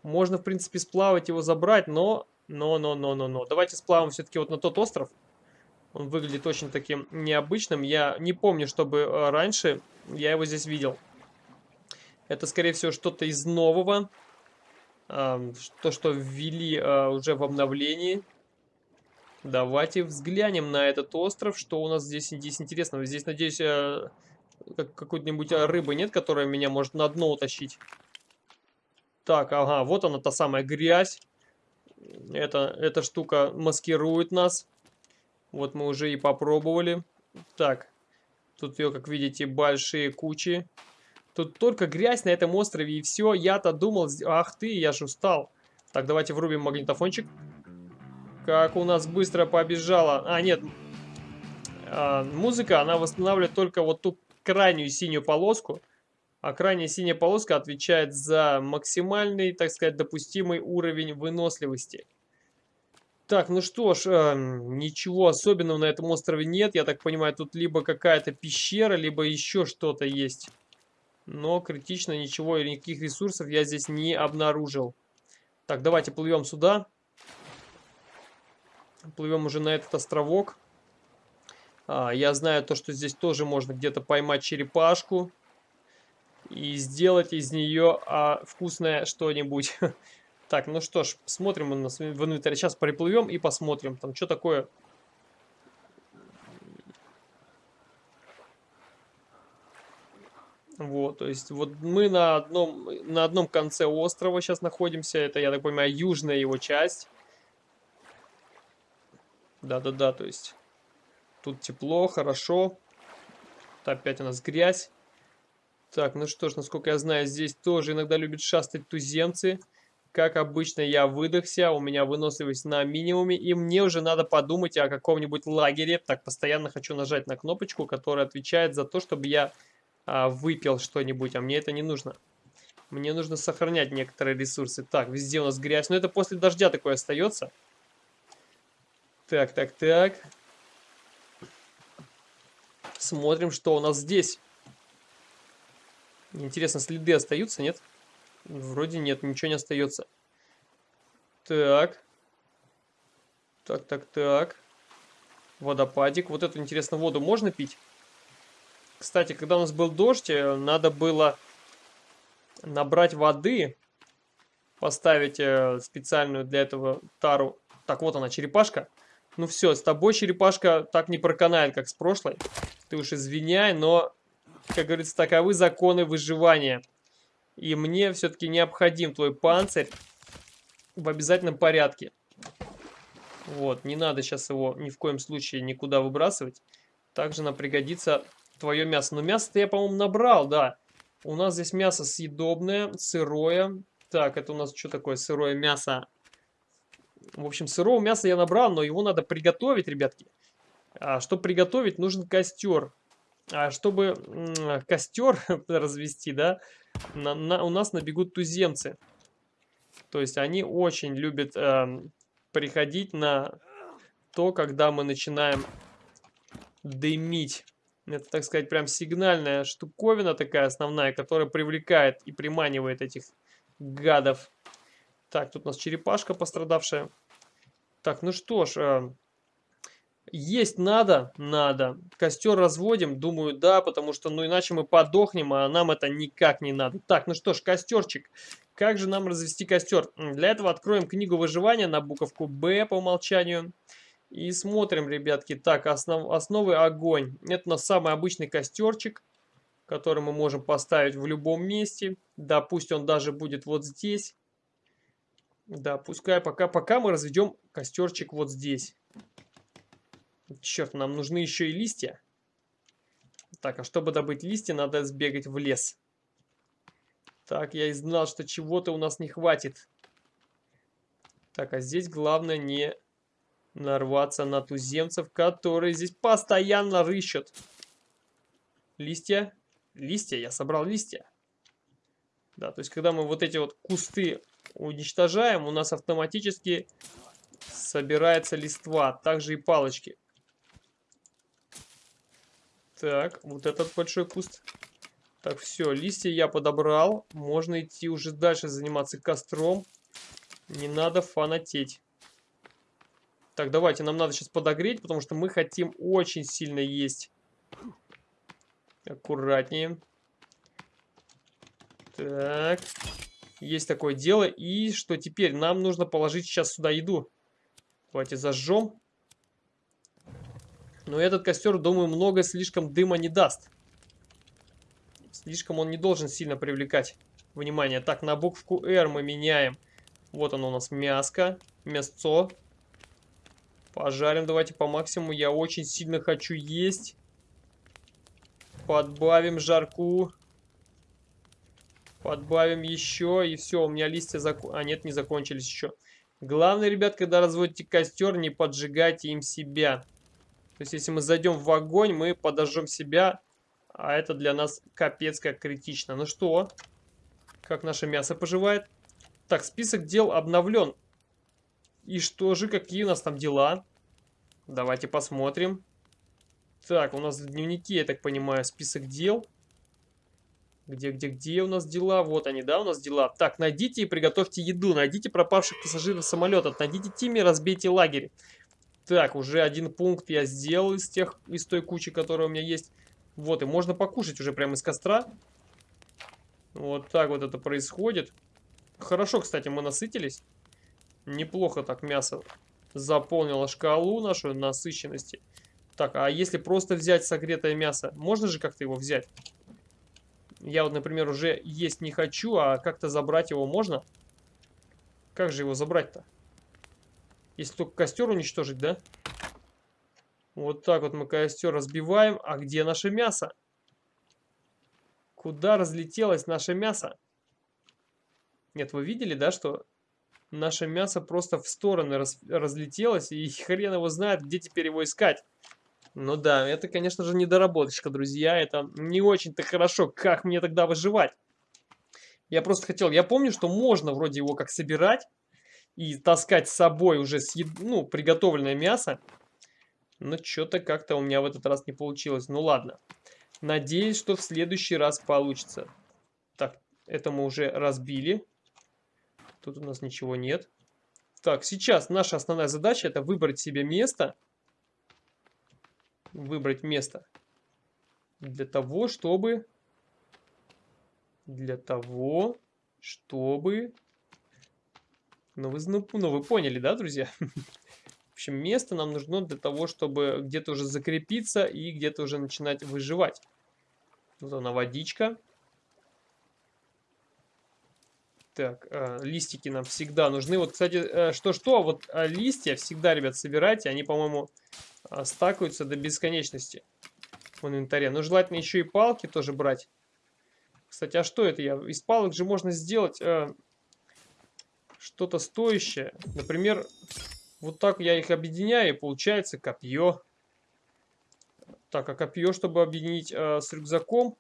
A: Можно, в принципе, сплавать его, забрать, но... Но, но, но, но, но. Давайте сплавим все-таки вот на тот остров. Он выглядит очень таким необычным. Я не помню, чтобы э, раньше я его здесь видел. Это, скорее всего, что-то из нового. То, что ввели э, уже в обновлении. Давайте взглянем на этот остров. Что у нас здесь, здесь интересного? Здесь, надеюсь, э, как, какой-нибудь рыбы нет, которая меня может на дно утащить. Так, ага, вот она, та самая грязь. Это, эта штука маскирует нас. Вот мы уже и попробовали. Так, тут ее, как видите, большие кучи. Тут только грязь на этом острове и все. Я-то думал, ах ты, я же устал. Так, давайте врубим магнитофончик. Как у нас быстро побежала. А, нет. А, музыка, она восстанавливает только вот ту крайнюю синюю полоску, а крайняя синяя полоска отвечает за максимальный, так сказать, допустимый уровень выносливости. Так, ну что ж, э, ничего особенного на этом острове нет. Я так понимаю, тут либо какая-то пещера, либо еще что-то есть. Но критично ничего или никаких ресурсов я здесь не обнаружил. Так, давайте плывем сюда. Плывем уже на этот островок. А, я знаю то, что здесь тоже можно где-то поймать черепашку. и сделать из нее а, вкусное что-нибудь. Так, ну что ж, смотрим у нас в инвентаре. Сейчас приплывем и посмотрим, там что такое. Вот, то есть вот мы на одном, на одном конце острова сейчас находимся. Это, я так понимаю, южная его часть. Да-да-да, то есть тут тепло, хорошо. Опять у нас грязь. Так, ну что ж, насколько я знаю, здесь тоже иногда любят шастать туземцы. Как обычно, я выдохся, у меня выносливость на минимуме, и мне уже надо подумать о каком-нибудь лагере. Так, постоянно хочу нажать на кнопочку, которая отвечает за то, чтобы я а, выпил что-нибудь, а мне это не нужно. Мне нужно сохранять некоторые ресурсы. Так, везде у нас грязь, но это после дождя такое остается. Так, так, так. Смотрим, что у нас здесь. Интересно, следы остаются, нет? Вроде нет, ничего не остается. Так. Так, так, так. Водопадик. Вот эту, интересно, воду можно пить? Кстати, когда у нас был дождь, э, надо было набрать воды, поставить э, специальную для этого тару. Так, вот она, черепашка. Ну все, с тобой черепашка так не проканает, как с прошлой. Ты уж извиняй, но как говорится, таковы законы выживания. И мне все-таки необходим твой панцирь в обязательном порядке. Вот, не надо сейчас его ни в коем случае никуда выбрасывать. Также нам пригодится твое мясо. Но мясо-то я, по-моему, набрал, да. У нас здесь мясо съедобное, сырое. Так, это у нас что такое сырое мясо? В общем, сырого мяса я набрал, но его надо приготовить, ребятки. А чтобы приготовить, нужен костер. А чтобы костер развести, да, на, на, у нас набегут туземцы. То есть они очень любят э, приходить на то, когда мы начинаем дымить. Это, так сказать, прям сигнальная штуковина такая основная, которая привлекает и приманивает этих гадов. Так, тут у нас черепашка пострадавшая. Так, ну что ж, э, есть надо? Надо. Костер разводим? Думаю, да, потому что, ну, иначе мы подохнем, а нам это никак не надо. Так, ну что ж, костерчик. Как же нам развести костер? Для этого откроем книгу выживания на буковку «Б» по умолчанию. И смотрим, ребятки. Так, основ, основы огонь. Это у нас самый обычный костерчик, который мы можем поставить в любом месте. Да, пусть он даже будет вот здесь. Да, пускай пока, пока мы разведем костерчик вот здесь. Черт, нам нужны еще и листья. Так, а чтобы добыть листья, надо сбегать в лес. Так, я и знал, что чего-то у нас не хватит. Так, а здесь главное не нарваться на туземцев, которые здесь постоянно рыщут. Листья? Листья, я собрал листья. Да, то есть, когда мы вот эти вот кусты уничтожаем, у нас автоматически собирается листва, также и палочки. Так, вот этот большой куст. Так, все, листья я подобрал. Можно идти уже дальше заниматься костром. Не надо фанатеть. Так, давайте, нам надо сейчас подогреть, потому что мы хотим очень сильно есть. Аккуратнее. Так. Есть такое дело. И что теперь? Нам нужно положить сейчас сюда еду. Давайте зажжем. Но этот костер, думаю, много слишком дыма не даст. Слишком он не должен сильно привлекать внимание. Так, на букву R мы меняем. Вот оно у нас мяско, мясцо. Пожарим давайте по максимуму. Я очень сильно хочу есть. Подбавим жарку. Подбавим еще. И все, у меня листья зак... А нет, не закончились еще. Главное, ребят, когда разводите костер, не поджигайте им себя. То есть, если мы зайдем в огонь, мы подожжем себя, а это для нас капец как критично. Ну что, как наше мясо поживает? Так, список дел обновлен. И что же, какие у нас там дела? Давайте посмотрим. Так, у нас в дневнике, я так понимаю, список дел. Где, где, где у нас дела? Вот они, да, у нас дела. Так, найдите и приготовьте еду. Найдите пропавших пассажиров самолета. Найдите Тимми, разбейте лагерь. Так, уже один пункт я сделал из, тех, из той кучи, которая у меня есть. Вот, и можно покушать уже прямо из костра. Вот так вот это происходит. Хорошо, кстати, мы насытились. Неплохо так мясо заполнило шкалу нашу насыщенности. Так, а если просто взять согретое мясо, можно же как-то его взять? Я вот, например, уже есть не хочу, а как-то забрать его можно? Как же его забрать-то? Если только костер уничтожить, да? Вот так вот мы костер разбиваем. А где наше мясо? Куда разлетелось наше мясо? Нет, вы видели, да, что наше мясо просто в стороны раз, разлетелось, и хрен его знает, где теперь его искать. Ну да, это, конечно же, недоработочка, друзья. Это не очень-то хорошо. Как мне тогда выживать? Я просто хотел... Я помню, что можно вроде его как собирать и таскать с собой уже съед... ну, приготовленное мясо. Но что-то как-то у меня в этот раз не получилось. Ну ладно. Надеюсь, что в следующий раз получится. Так, это мы уже разбили. Тут у нас ничего нет. Так, сейчас наша основная задача это выбрать себе место выбрать место для того, чтобы для того, чтобы ну вы, ну, ну, вы поняли, да, друзья? В общем, место нам нужно для того, чтобы где-то уже закрепиться и где-то уже начинать выживать. Вот она водичка. Так, э, листики нам всегда нужны. Вот, кстати, что-что, э, вот э, листья всегда, ребят, собирайте. Они, по-моему, а, стакаются до бесконечности в инвентаре. Но желательно еще и палки тоже брать. Кстати, а что это я? Из палок же можно сделать э, что-то стоящее. Например, вот так я их объединяю, и получается копье. Так, а копье, чтобы объединить э, с рюкзаком,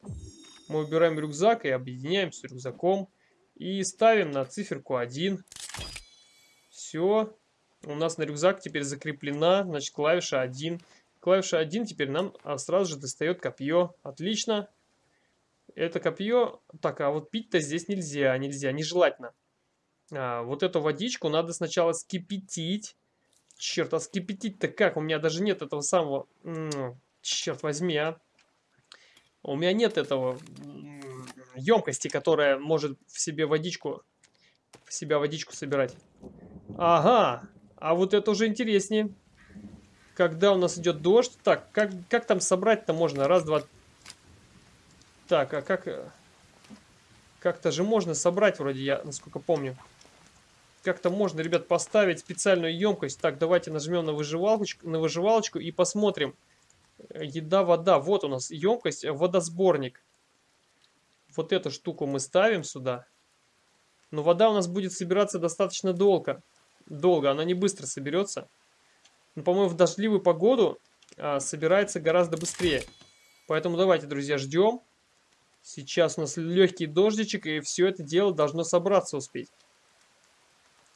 A: мы убираем рюкзак и объединяем с рюкзаком. И ставим на циферку 1. Все. У нас на рюкзак теперь закреплена, значит, клавиша 1. Клавиша 1 теперь нам а, сразу же достает копье. Отлично. Это копье... Так, а вот пить-то здесь нельзя, нельзя, нежелательно. А, вот эту водичку надо сначала скипятить. Черт, а скипятить-то как? У меня даже нет этого самого... Черт возьми, а. У меня нет этого емкости, которая может в себе водичку, в себя водичку собирать. Ага, а вот это уже интереснее. Когда у нас идет дождь. Так, как, как там собрать-то можно? Раз, два... Так, а как... Э, как-то же можно собрать, вроде я, насколько помню. Как-то можно, ребят, поставить специальную емкость. Так, давайте нажмем на выживалочку, на выживалочку и посмотрим. Еда, вода. Вот у нас емкость, водосборник. Вот эту штуку мы ставим сюда. Но вода у нас будет собираться достаточно долго долго, она не быстро соберется. Но, по-моему, в дождливую погоду а, собирается гораздо быстрее. Поэтому давайте, друзья, ждем. Сейчас у нас легкий дождичек, и все это дело должно собраться успеть.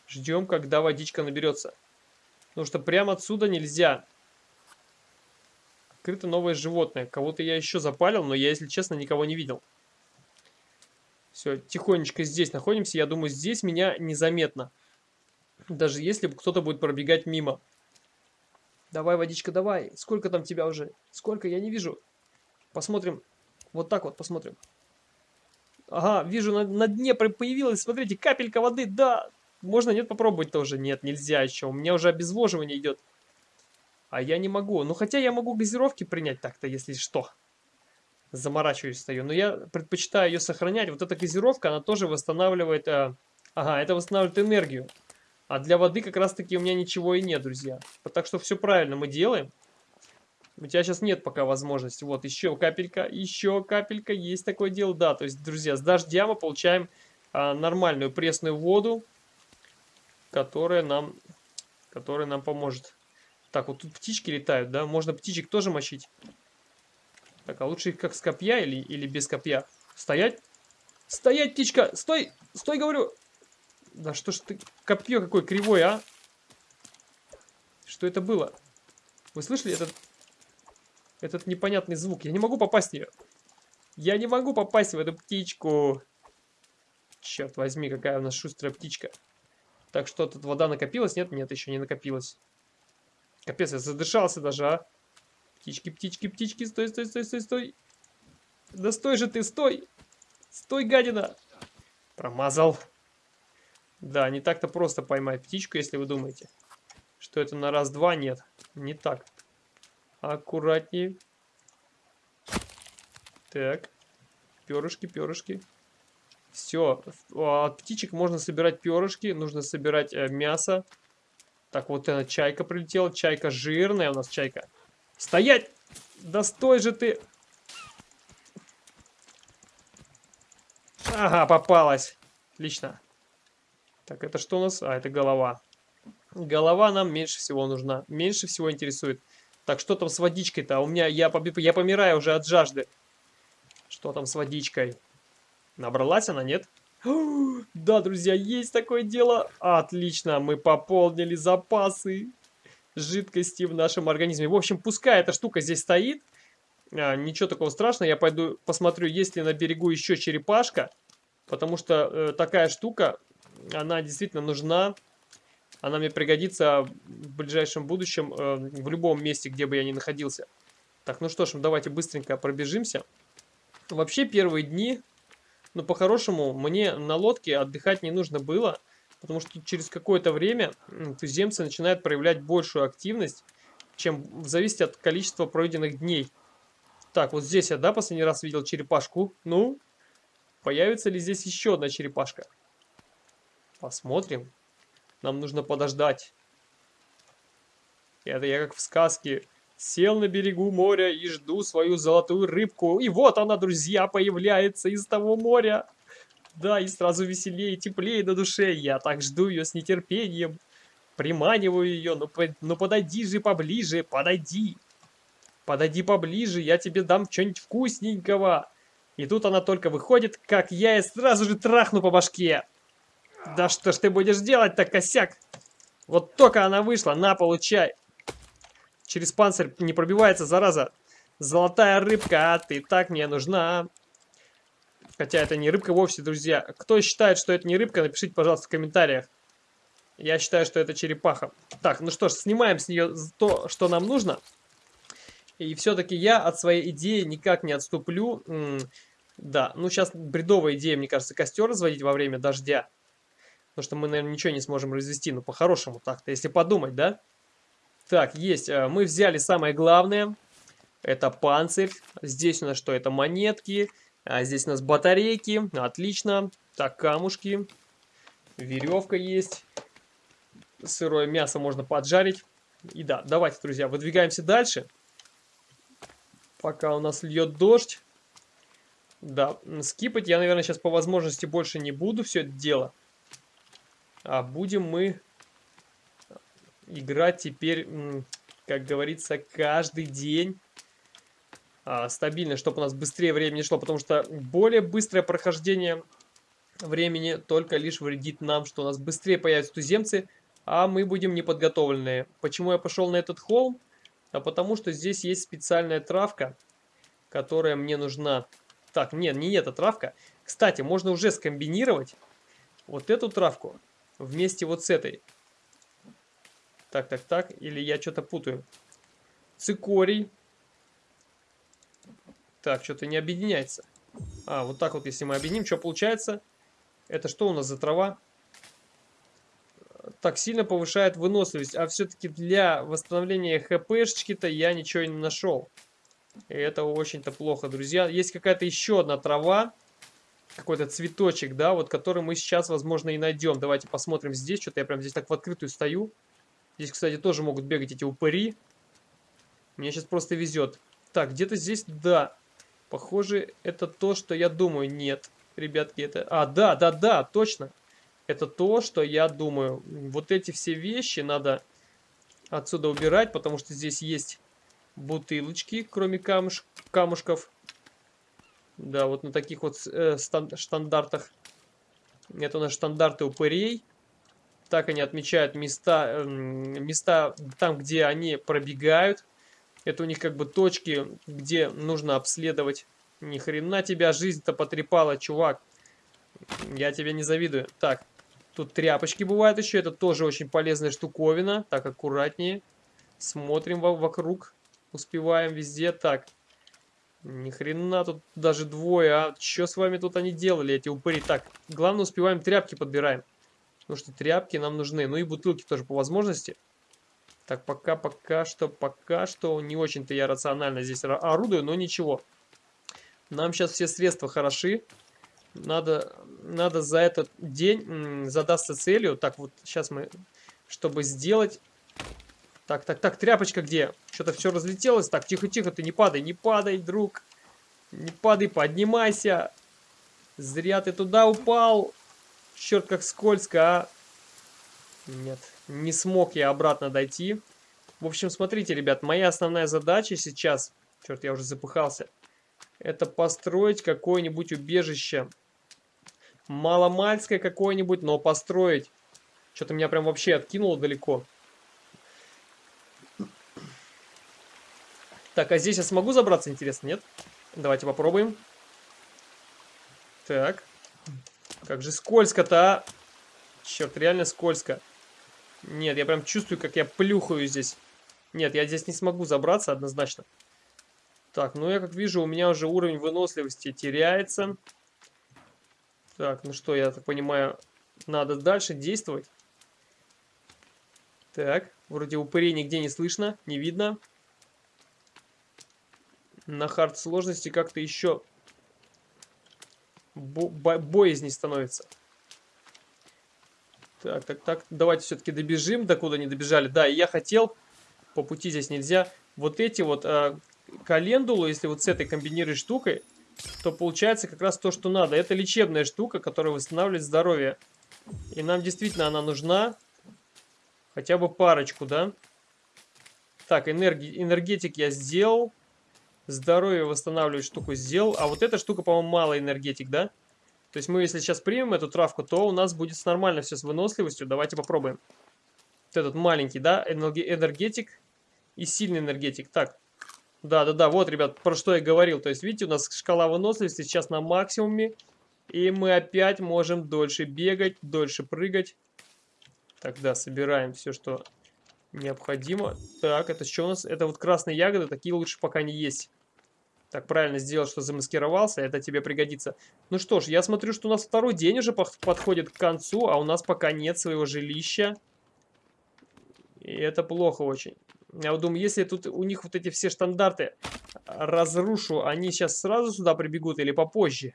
A: Ждем, когда водичка наберется. Потому что прямо отсюда нельзя. Открыто новое животное. Кого-то я еще запалил, но я, если честно, никого не видел. Все, тихонечко здесь находимся. Я думаю, здесь меня незаметно. Даже если кто-то будет пробегать мимо. Давай, водичка, давай. Сколько там тебя уже? Сколько? Я не вижу. Посмотрим. Вот так вот посмотрим. Ага, вижу, на, на дне появилась, смотрите, капелька воды. Да, можно, нет, попробовать тоже? Нет, нельзя еще. У меня уже обезвоживание идет. А я не могу. Ну, хотя я могу газировки принять так-то, если что. Заморачиваюсь стою. Но я предпочитаю ее сохранять. Вот эта газировка, она тоже восстанавливает... Э, ага, это восстанавливает энергию. А для воды как раз таки у меня ничего и нет, друзья. Так что все правильно мы делаем. У тебя сейчас нет пока возможности. Вот, еще капелька, еще капелька. Есть такое дело. Да, то есть, друзья, с дождя мы получаем а, нормальную пресную воду, которая нам, которая нам поможет. Так, вот тут птички летают, да? Можно птичек тоже мочить. Так, а лучше их как с копья или, или без копья? Стоять? Стоять, птичка! Стой! Стой, говорю! Да что ж ты... Копье какое кривое, а? Что это было? Вы слышали этот... Этот непонятный звук? Я не могу попасть в нее. Я не могу попасть в эту птичку. Черт возьми, какая у нас шустрая птичка. Так что, тут вода накопилась? Нет, нет, еще не накопилась. Капец, я задышался даже, а. Птички, птички, птички, стой, стой, стой, стой, стой. Да стой же ты, стой. Стой, гадина! Промазал. Да, не так-то просто поймать птичку, если вы думаете, что это на раз-два. Нет, не так. Аккуратнее. Так. Перышки, перышки. Все. От птичек можно собирать перышки. Нужно собирать э, мясо. Так, вот эта чайка прилетела. Чайка жирная у нас чайка. Стоять! Да стой же ты! Ага, попалась. Отлично. Так, это что у нас? А, это голова. Голова нам меньше всего нужна. Меньше всего интересует. Так, что там с водичкой-то? У меня, я, я помираю уже от жажды. Что там с водичкой? Набралась она, нет? Да, друзья, есть такое дело. Отлично, мы пополнили запасы жидкости в нашем организме. В общем, пускай эта штука здесь стоит. А, ничего такого страшного. Я пойду посмотрю, есть ли на берегу еще черепашка. Потому что э, такая штука, она действительно нужна. Она мне пригодится в ближайшем будущем э, в любом месте, где бы я ни находился. Так, ну что ж, давайте быстренько пробежимся. Вообще первые дни, ну по-хорошему, мне на лодке отдыхать не нужно было. Потому что через какое-то время туземцы начинают проявлять большую активность, чем в зависимости от количества пройденных дней. Так, вот здесь я, да, последний раз видел черепашку. Ну, появится ли здесь еще одна черепашка? Посмотрим. Нам нужно подождать. Это я как в сказке. Сел на берегу моря и жду свою золотую рыбку. И вот она, друзья, появляется из того моря. Да, и сразу веселее, теплее на душе. Я так жду ее с нетерпением. Приманиваю ее. Ну, по, ну подойди же поближе, подойди. Подойди поближе, я тебе дам что-нибудь вкусненького. И тут она только выходит, как я и сразу же трахну по башке. Да что ж ты будешь делать-то, косяк? Вот только она вышла, на, получай. Через панцирь не пробивается, зараза. Золотая рыбка, а ты так мне нужна. Хотя это не рыбка вовсе, друзья. Кто считает, что это не рыбка, напишите, пожалуйста, в комментариях. Я считаю, что это черепаха. Так, ну что ж, снимаем с нее то, что нам нужно. И все-таки я от своей идеи никак не отступлю. Да, ну сейчас бредовая идея, мне кажется, костер разводить во время дождя. Потому что мы, наверное, ничего не сможем развести. Ну, по-хорошему так-то, если подумать, да? Так, есть. Э, мы взяли самое главное. Это панцирь. Здесь у нас что? Это монетки. А здесь у нас батарейки. Отлично. Так, камушки. Веревка есть. Сырое мясо можно поджарить. И да, давайте, друзья, выдвигаемся дальше. Пока у нас льет дождь. Да, скипать я, наверное, сейчас по возможности больше не буду все это дело. А будем мы играть теперь, как говорится, каждый день а, стабильно, чтобы у нас быстрее времени шло, потому что более быстрое прохождение времени только лишь вредит нам, что у нас быстрее появятся туземцы, а мы будем неподготовленные. Почему я пошел на этот холм? А потому что здесь есть специальная травка, которая мне нужна. Так, нет, не эта травка. Кстати, можно уже скомбинировать вот эту травку вместе вот с этой. Так, так, так. Или я что-то путаю. Цикорий. Так, что-то не объединяется. А, вот так вот, если мы объединим, что получается? Это что у нас за трава? так сильно повышает выносливость. А все-таки для восстановления хпшечки-то я ничего не нашел. И это очень-то плохо, друзья. Есть какая-то еще одна трава. Какой-то цветочек, да, вот который мы сейчас, возможно, и найдем. Давайте посмотрим здесь. Что-то я прям здесь так в открытую стою. Здесь, кстати, тоже могут бегать эти упыри. Мне сейчас просто везет. Так, где-то здесь, да. Похоже, это то, что я думаю. Нет, ребятки, это... А, да, да, да, точно это то, что я думаю. Вот эти все вещи надо отсюда убирать, потому что здесь есть бутылочки, кроме камуш камушков. Да, вот на таких вот э, стандартах. Это у нас стандарты упырей. Так они отмечают места, э, места там, где они пробегают. Это у них как бы точки, где нужно обследовать. Ни хрена тебя жизнь-то потрепала, чувак. Я тебе не завидую. Так, Тут тряпочки бывают еще. Это тоже очень полезная штуковина. Так, аккуратнее. Смотрим вокруг. Успеваем везде. Так. Ни хрена тут даже двое, а что с вами тут они делали, эти упыри? Так, главное успеваем тряпки подбираем. Потому что тряпки нам нужны. Ну и бутылки тоже по возможности. Так, пока, пока что, пока что не очень-то я рационально здесь орудую, но ничего. Нам сейчас все средства хороши. Надо, надо за этот день задаться целью. Так, вот сейчас мы, чтобы сделать так, так, так, тряпочка где? Что-то все разлетелось. Так, тихо-тихо, ты не падай, не падай, друг. Не падай, поднимайся. Зря ты туда упал. Черт, как скользко, а. Нет, не смог я обратно дойти. В общем, смотрите, ребят, моя основная задача сейчас... Черт, я уже запыхался. Это построить какое-нибудь убежище. Маломальское какое-нибудь, но построить. Что-то меня прям вообще откинуло далеко. Так, а здесь я смогу забраться, интересно, нет? Давайте попробуем. Так. Как же скользко-то, а? Черт, реально скользко. Нет, я прям чувствую, как я плюхаю здесь. Нет, я здесь не смогу забраться однозначно. Так, ну я как вижу, у меня уже уровень выносливости теряется. Так, ну что, я так понимаю, надо дальше действовать. Так, вроде упырей нигде не слышно, не видно на хард сложности как-то еще бо боязней становится. Так, так, так, давайте все-таки добежим, докуда не добежали. Да, я хотел, по пути здесь нельзя, вот эти вот э, календулы, если вот с этой комбинируешь штукой, то получается как раз то, что надо. Это лечебная штука, которая восстанавливает здоровье. И нам действительно она нужна. Хотя бы парочку, да? Так, энерги энергетик я сделал. Здоровье восстанавливать штуку сделал. А вот эта штука, по-моему, мало энергетик, да? То есть мы, если сейчас примем эту травку, то у нас будет нормально все с выносливостью. Давайте попробуем. Вот этот маленький, да? Энергетик и сильный энергетик. Так. Да-да-да, вот, ребят, про что я говорил. То есть, видите, у нас шкала выносливости сейчас на максимуме. И мы опять можем дольше бегать, дольше прыгать. Тогда собираем все, что необходимо. Так, это что у нас? Это вот красные ягоды, такие лучше пока не есть. Так, правильно сделал, что замаскировался, это тебе пригодится. Ну что ж, я смотрю, что у нас второй день уже подходит к концу, а у нас пока нет своего жилища. И это плохо очень. Я вот думаю, если тут у них вот эти все стандарты разрушу, они сейчас сразу сюда прибегут или попозже?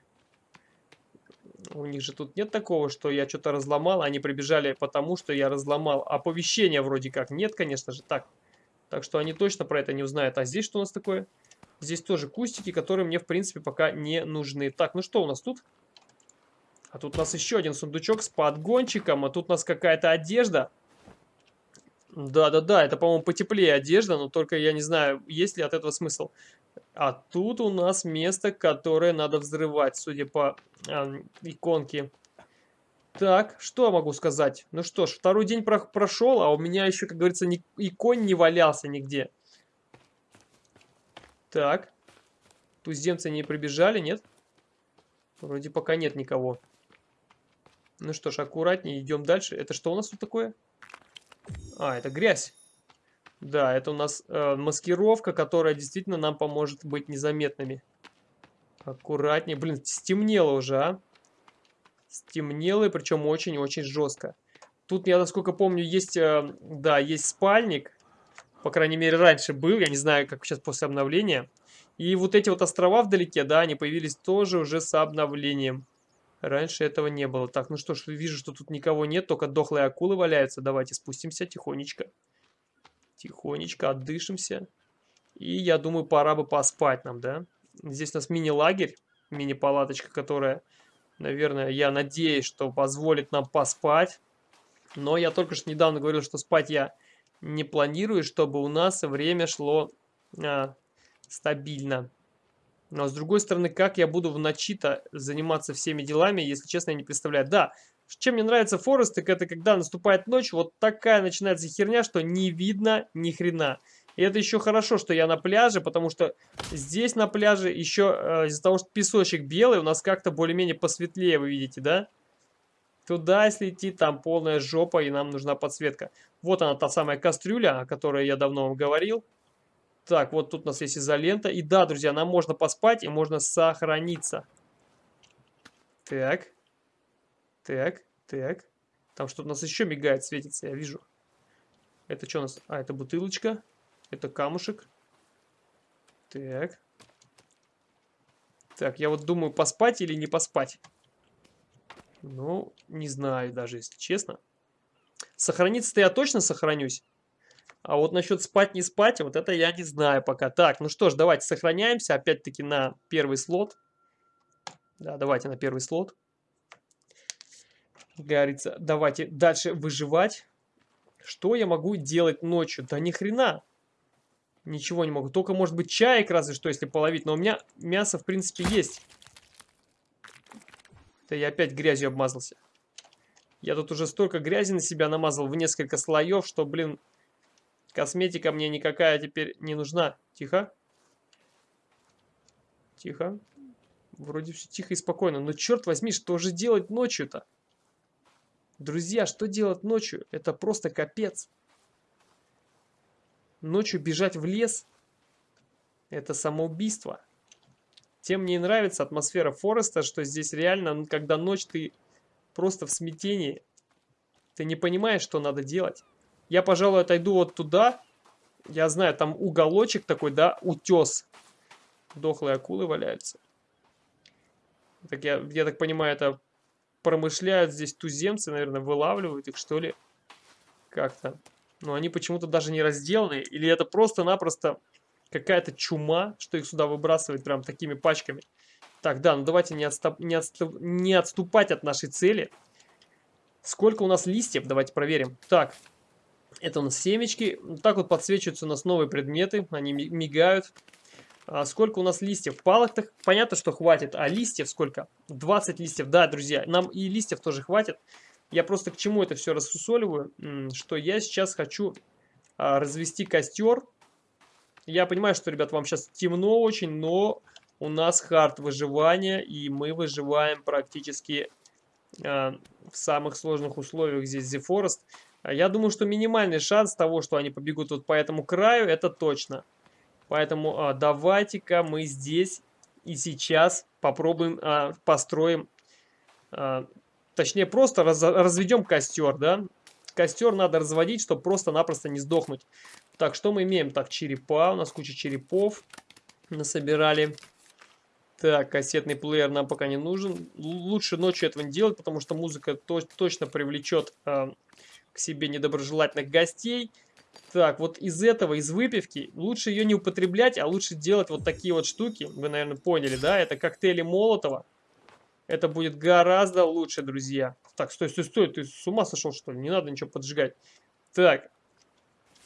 A: У них же тут нет такого, что я что-то разломал, они прибежали потому, что я разломал. Оповещения вроде как нет, конечно же, так. Так что они точно про это не узнают. А здесь что у нас такое? Здесь тоже кустики, которые мне, в принципе, пока не нужны. Так, ну что у нас тут? А тут у нас еще один сундучок с подгончиком, а тут у нас какая-то одежда. Да-да-да, это, по-моему, потеплее одежда, но только я не знаю, есть ли от этого смысл. А тут у нас место, которое надо взрывать, судя по э, иконке. Так, что я могу сказать? Ну что ж, второй день про прошел, а у меня еще, как говорится, ни икон не валялся нигде. Так. Туземцы не прибежали, нет? Вроде пока нет никого. Ну что ж, аккуратнее, идем дальше. Это что у нас тут такое? А, это грязь. Да, это у нас э, маскировка, которая действительно нам поможет быть незаметными. Аккуратнее. Блин, стемнело уже, а? Стемнело, и причем очень-очень жестко. Тут, я насколько помню, есть, э, да, есть спальник. По крайней мере, раньше был. Я не знаю, как сейчас после обновления. И вот эти вот острова вдалеке, да, они появились тоже уже с обновлением. Раньше этого не было. Так, ну что ж, вижу, что тут никого нет, только дохлые акулы валяются. Давайте спустимся тихонечко. Тихонечко отдышимся. И я думаю, пора бы поспать нам, да? Здесь у нас мини-лагерь, мини-палаточка, которая, наверное, я надеюсь, что позволит нам поспать. Но я только что недавно говорил, что спать я не планирую, чтобы у нас время шло а, стабильно. Но с другой стороны, как я буду в ночи-то заниматься всеми делами, если честно, я не представляю. Да, чем мне нравится Форест, так это когда наступает ночь, вот такая начинается херня, что не видно ни хрена. И это еще хорошо, что я на пляже, потому что здесь на пляже еще э, из-за того, что песочек белый, у нас как-то более-менее посветлее, вы видите, да? Туда, идти, там полная жопа, и нам нужна подсветка. Вот она, та самая кастрюля, о которой я давно вам говорил. Так, вот тут у нас есть изолента. И да, друзья, нам можно поспать и можно сохраниться. Так. Так, так. Там что-то у нас еще мигает, светится, я вижу. Это что у нас? А, это бутылочка. Это камушек. Так. Так, я вот думаю, поспать или не поспать. Ну, не знаю даже, если честно. Сохраниться-то я точно сохранюсь. А вот насчет спать не спать, вот это я не знаю пока. Так, ну что ж, давайте сохраняемся опять-таки на первый слот. Да, давайте на первый слот. Говорится, давайте дальше выживать. Что я могу делать ночью? Да ни хрена. Ничего не могу. Только, может быть, чаек разве что, если половить. Но у меня мясо, в принципе, есть. Да я опять грязью обмазался. Я тут уже столько грязи на себя намазал в несколько слоев, что, блин, косметика мне никакая теперь не нужна. Тихо. Тихо. Вроде все тихо и спокойно. Но черт возьми, что же делать ночью-то? Друзья, что делать ночью? Это просто капец. Ночью бежать в лес – это самоубийство. Тем мне нравится атмосфера Фореста, что здесь реально, ну, когда ночь, ты просто в смятении. Ты не понимаешь, что надо делать. Я, пожалуй, отойду вот туда. Я знаю, там уголочек такой, да, утес. Дохлые акулы валяются. Так я, я так понимаю, это промышляют здесь туземцы, наверное, вылавливают их, что ли, как-то. Но они почему-то даже не разделаны, или это просто-напросто какая-то чума, что их сюда выбрасывает прям такими пачками. Так, да, ну давайте не, отступ, не, отступ, не отступать от нашей цели. Сколько у нас листьев? Давайте проверим. Так, это у нас семечки. Так вот подсвечиваются у нас новые предметы, они мигают. А сколько у нас листьев? Палок так понятно, что хватит. А листьев сколько? 20 листьев. Да, друзья, нам и листьев тоже хватит. Я просто к чему это все рассусоливаю? Что я сейчас хочу а, развести костер. Я понимаю, что, ребят, вам сейчас темно очень, но у нас хард выживания, и мы выживаем практически а, в самых сложных условиях здесь The Forest. Я думаю, что минимальный шанс того, что они побегут вот по этому краю, это точно. Поэтому а, давайте-ка мы здесь и сейчас попробуем, а, построим, а, точнее просто раз, разведем костер, да. Костер надо разводить, чтобы просто-напросто не сдохнуть. Так, что мы имеем? Так, черепа, у нас куча черепов насобирали. Так, кассетный плеер нам пока не нужен. Лучше ночью этого не делать, потому что музыка то точно привлечет э, к себе недоброжелательных гостей. Так, вот из этого, из выпивки, лучше ее не употреблять, а лучше делать вот такие вот штуки. Вы, наверное, поняли, да? Это коктейли Молотова. Это будет гораздо лучше, друзья. Так, стой, стой, стой, ты с ума сошел, что ли? Не надо ничего поджигать. Так,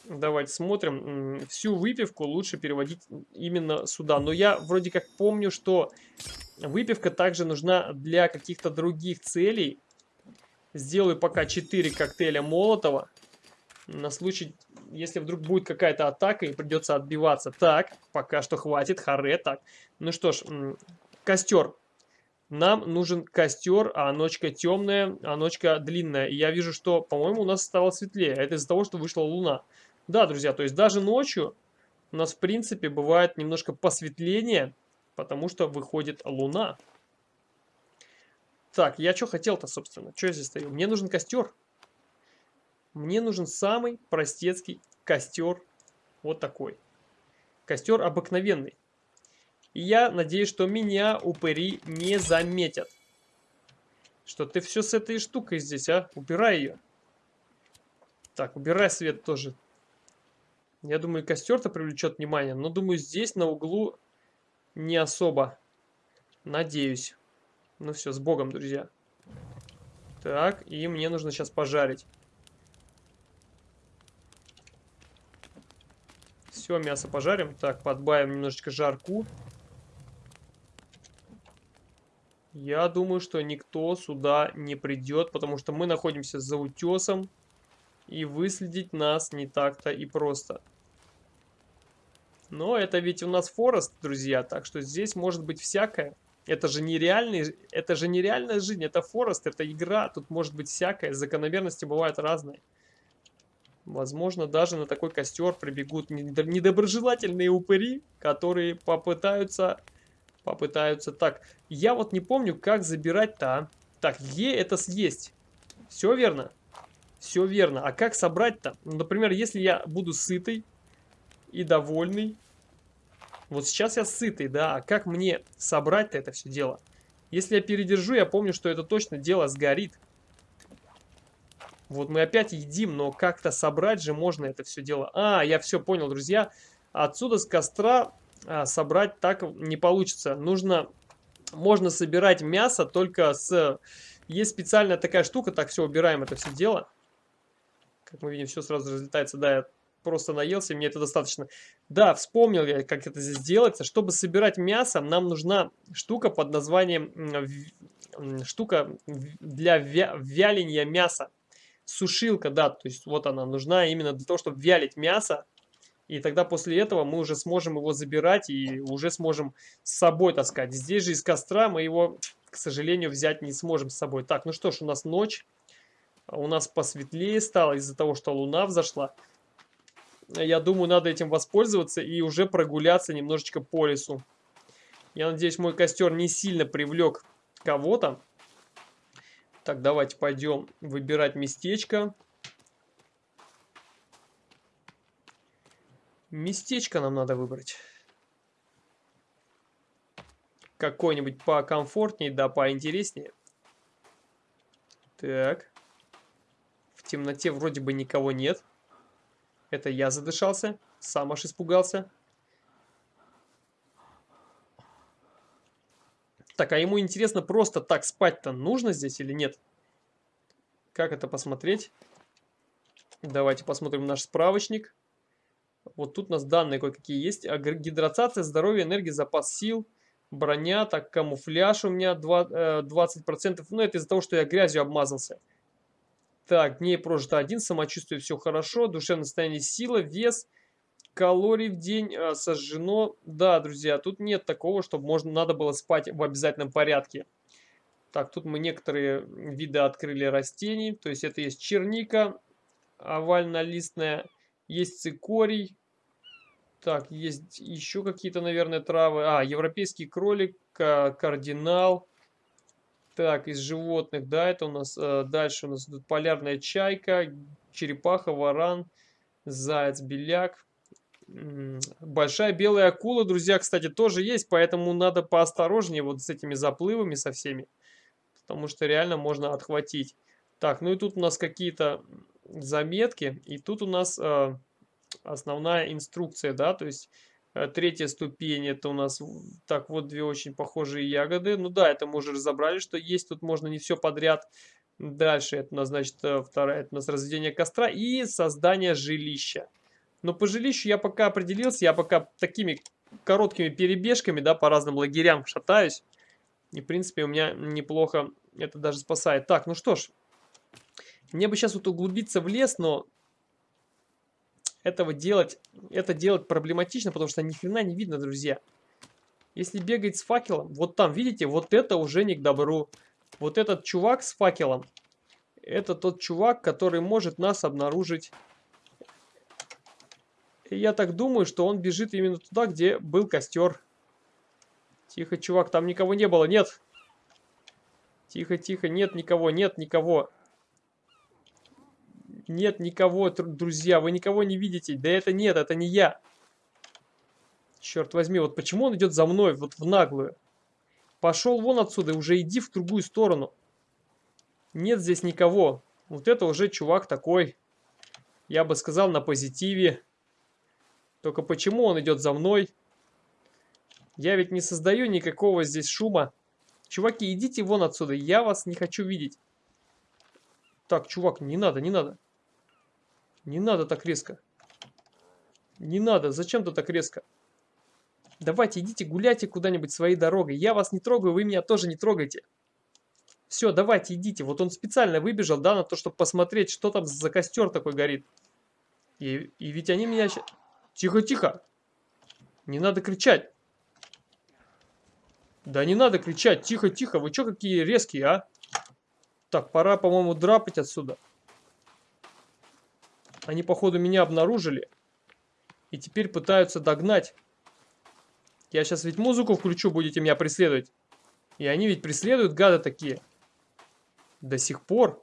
A: давайте смотрим. Всю выпивку лучше переводить именно сюда. Но я вроде как помню, что выпивка также нужна для каких-то других целей. Сделаю пока 4 коктейля Молотова. На случай если вдруг будет какая-то атака и придется отбиваться. Так, пока что хватит, харе, так. Ну что ж, костер. Нам нужен костер, а ночка темная, а ночка длинная. И я вижу, что, по-моему, у нас стало светлее. Это из-за того, что вышла луна. Да, друзья, то есть даже ночью у нас, в принципе, бывает немножко посветление, потому что выходит луна. Так, я что хотел-то, собственно? Что я здесь стою? Мне нужен костер. Мне нужен самый простецкий костер. Вот такой. Костер обыкновенный. И я надеюсь, что меня упыри не заметят. Что ты все с этой штукой здесь, а? Убирай ее. Так, убирай свет тоже. Я думаю, костер-то привлечет внимание. Но думаю, здесь на углу не особо. Надеюсь. Ну все, с Богом, друзья. Так, и мне нужно сейчас пожарить. Все, мясо пожарим. Так, подбавим немножечко жарку. Я думаю, что никто сюда не придет, потому что мы находимся за утесом. И выследить нас не так-то и просто. Но это ведь у нас Форест, друзья, так что здесь может быть всякое. Это же нереальный, это же нереальная жизнь, это Форест, это игра, тут может быть всякое, закономерности бывают разные. Возможно, даже на такой костер прибегут недоброжелательные упыри, которые попытаются... Попытаются... Так, я вот не помню, как забирать-то, а. Так, Е это съесть. Все верно? Все верно. А как собрать-то? Ну, например, если я буду сытый и довольный. Вот сейчас я сытый, да. А как мне собрать-то это все дело? Если я передержу, я помню, что это точно дело сгорит. Вот мы опять едим, но как-то собрать же можно это все дело. А, я все понял, друзья. Отсюда с костра а, собрать так не получится. Нужно, можно собирать мясо только с... Есть специальная такая штука, так все, убираем это все дело. Как мы видим, все сразу разлетается. Да, я просто наелся, мне это достаточно. Да, вспомнил я, как это здесь делается. Чтобы собирать мясо, нам нужна штука под названием... Штука для вяления мяса. Сушилка, да, то есть вот она нужна именно для того, чтобы вялить мясо. И тогда после этого мы уже сможем его забирать и уже сможем с собой таскать. Здесь же из костра мы его, к сожалению, взять не сможем с собой. Так, ну что ж, у нас ночь. У нас посветлее стало из-за того, что луна взошла. Я думаю, надо этим воспользоваться и уже прогуляться немножечко по лесу. Я надеюсь, мой костер не сильно привлек кого-то. Так, давайте пойдем выбирать местечко. Местечко нам надо выбрать. Какое-нибудь покомфортнее, да поинтереснее. Так темноте вроде бы никого нет. Это я задышался, сам аж испугался. Так, а ему интересно, просто так спать-то нужно здесь или нет? Как это посмотреть? Давайте посмотрим наш справочник. Вот тут у нас данные кое-какие есть. Гидратация, здоровье, энергия, запас сил, броня, так, камуфляж у меня 20%. Э, ну, это из-за того, что я грязью обмазался. Так, дней прожито один, самочувствие все хорошо, душевное состояние сила, вес, калорий в день э, сожжено. Да, друзья, тут нет такого, чтобы можно, надо было спать в обязательном порядке. Так, тут мы некоторые виды открыли растений. То есть это есть черника овально-листная, есть цикорий. Так, есть еще какие-то, наверное, травы. А, европейский кролик, кардинал. Так, из животных, да, это у нас э, дальше у нас тут полярная чайка, черепаха, варан, заяц, беляк. Большая белая акула, друзья, кстати, тоже есть, поэтому надо поосторожнее вот с этими заплывами со всеми, потому что реально можно отхватить. Так, ну и тут у нас какие-то заметки, и тут у нас э, основная инструкция, да, то есть третья ступень, это у нас так вот две очень похожие ягоды. Ну да, это мы уже разобрали, что есть. Тут можно не все подряд. Дальше это у нас, значит, э, вторая, это у нас разведение костра и создание жилища. Но по жилищу я пока определился, я пока такими короткими перебежками, да, по разным лагерям шатаюсь. И, в принципе, у меня неплохо это даже спасает. Так, ну что ж, мне бы сейчас вот углубиться в лес, но этого делать, это делать проблематично, потому что ни хрена не видно, друзья. Если бегать с факелом, вот там, видите, вот это уже не к добру. Вот этот чувак с факелом, это тот чувак, который может нас обнаружить. И я так думаю, что он бежит именно туда, где был костер. Тихо, чувак, там никого не было, нет. Тихо, тихо, нет никого, нет никого. Нет никого, друзья, вы никого не видите. Да это нет, это не я. Черт возьми, вот почему он идет за мной, вот в наглую? Пошел вон отсюда, уже иди в другую сторону. Нет здесь никого. Вот это уже чувак такой, я бы сказал, на позитиве. Только почему он идет за мной? Я ведь не создаю никакого здесь шума. Чуваки, идите вон отсюда, я вас не хочу видеть. Так, чувак, не надо, не надо. Не надо так резко. Не надо, зачем ты так резко? Давайте, идите гуляйте куда-нибудь своей дорогой. Я вас не трогаю, вы меня тоже не трогайте. Все, давайте, идите. Вот он специально выбежал, да, на то, чтобы посмотреть, что там за костер такой горит. И, и ведь они меня... Тихо, тихо. Не надо кричать. Да не надо кричать. Тихо, тихо. Вы что какие резкие, а? Так, пора, по-моему, драпать отсюда. Они, походу, меня обнаружили. И теперь пытаются догнать. Я сейчас ведь музыку включу, будете меня преследовать. И они ведь преследуют, гады такие. До сих пор.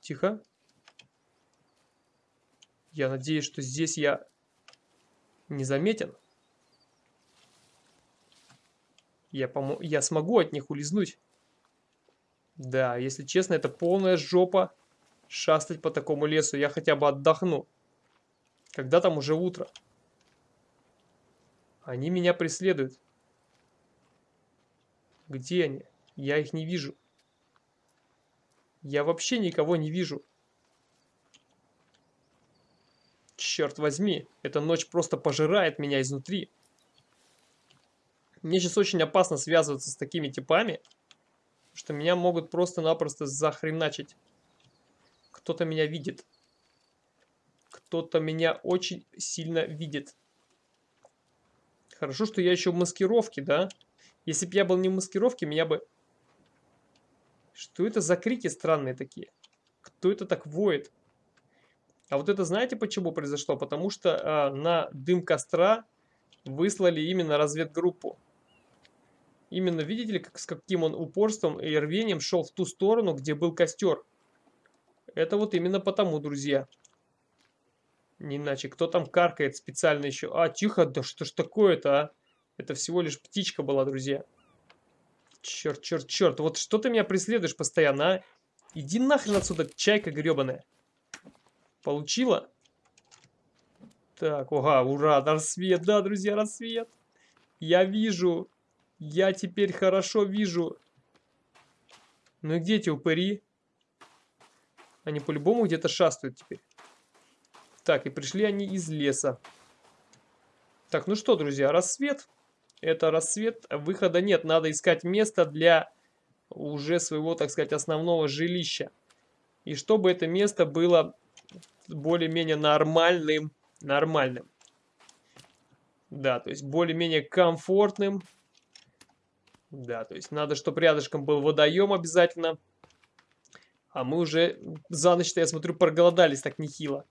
A: Тихо. Я надеюсь, что здесь я не заметен. Я, я смогу от них улизнуть. Да, если честно, это полная жопа шастать по такому лесу. Я хотя бы отдохну. Когда там уже утро. Они меня преследуют. Где они? Я их не вижу. Я вообще никого не вижу. Черт возьми, эта ночь просто пожирает меня изнутри. Мне сейчас очень опасно связываться с такими типами, что меня могут просто-напросто захреначить. Кто-то меня видит. Кто-то меня очень сильно видит. Хорошо, что я еще в маскировке, да? Если бы я был не в маскировке, меня бы... Что это за крики странные такие? Кто это так воет? А вот это знаете почему произошло? Потому что э, на дым костра выслали именно разведгруппу. Именно видите ли, как, с каким он упорством и рвением шел в ту сторону, где был костер. Это вот именно потому, друзья. Не иначе. Кто там каркает специально еще? А, тихо, да что ж такое-то, а? Это всего лишь птичка была, друзья. Черт, черт, черт. Вот что ты меня преследуешь постоянно, а? Иди нахрен отсюда, чайка гребаная. Получила? Так, ага, ура, рассвет, да, друзья, рассвет. Я вижу. Я теперь хорошо вижу. Ну и где эти упыри? Они по-любому где-то шастают теперь. Так, и пришли они из леса. Так, ну что, друзья, рассвет. Это рассвет. Выхода нет. Надо искать место для уже своего, так сказать, основного жилища. И чтобы это место было более-менее нормальным. Нормальным. Да, то есть более-менее комфортным. Да, то есть надо, чтобы рядышком был водоем обязательно. А мы уже за ночь-то, я смотрю, проголодались так нехило.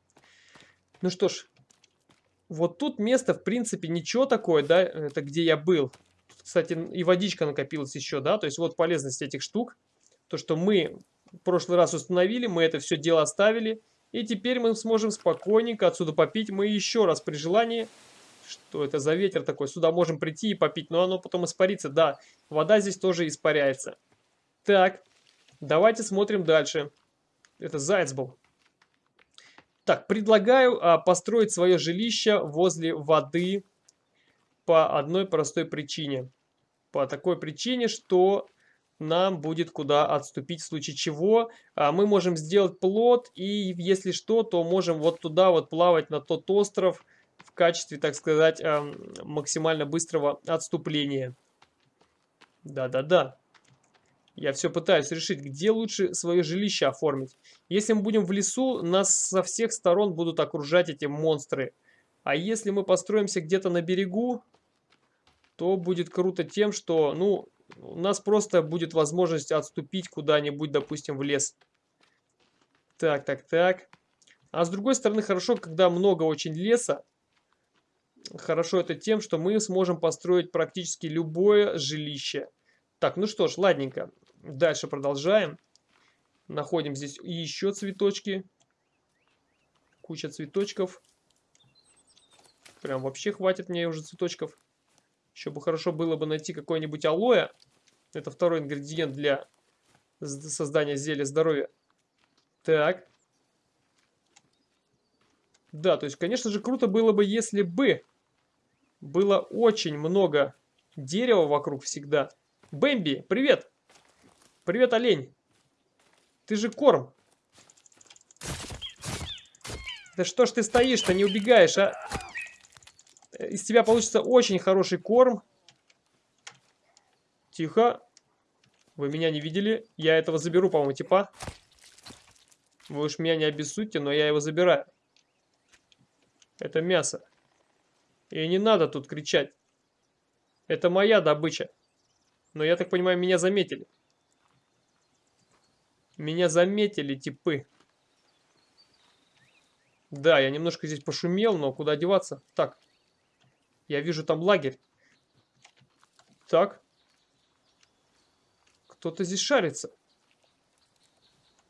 A: Ну что ж, вот тут место, в принципе, ничего такое, да, это где я был. Кстати, и водичка накопилась еще, да, то есть вот полезность этих штук. То, что мы в прошлый раз установили, мы это все дело оставили. И теперь мы сможем спокойненько отсюда попить. Мы еще раз при желании что это за ветер такой? Сюда можем прийти и попить, но оно потом испарится. Да, вода здесь тоже испаряется. Так, давайте смотрим дальше. Это заяц был. Так, предлагаю а, построить свое жилище возле воды по одной простой причине. По такой причине, что нам будет куда отступить, в случае чего а, мы можем сделать плод, и если что, то можем вот туда вот плавать на тот остров, в качестве, так сказать, максимально быстрого отступления. Да-да-да. Я все пытаюсь решить, где лучше свое жилище оформить. Если мы будем в лесу, нас со всех сторон будут окружать эти монстры. А если мы построимся где-то на берегу, то будет круто тем, что, ну, у нас просто будет возможность отступить куда-нибудь, допустим, в лес. Так, так, так. А с другой стороны, хорошо, когда много очень леса, хорошо это тем, что мы сможем построить практически любое жилище. Так, ну что ж, ладненько. Дальше продолжаем. Находим здесь еще цветочки. Куча цветочков. Прям вообще хватит мне уже цветочков. Еще бы хорошо было бы найти какой-нибудь алоэ. Это второй ингредиент для создания зелья здоровья. Так. Да, то есть, конечно же, круто было бы, если бы было очень много дерева вокруг всегда. Бэмби, привет! Привет, олень! Ты же корм. Да что ж ты стоишь-то, не убегаешь, а? Из тебя получится очень хороший корм. Тихо. Вы меня не видели. Я этого заберу, по-моему, типа. Вы уж меня не обессудьте, но я его забираю. Это мясо. И не надо тут кричать. Это моя добыча. Но я так понимаю, меня заметили. Меня заметили типы. Да, я немножко здесь пошумел, но куда деваться? Так, я вижу там лагерь. Так. Кто-то здесь шарится.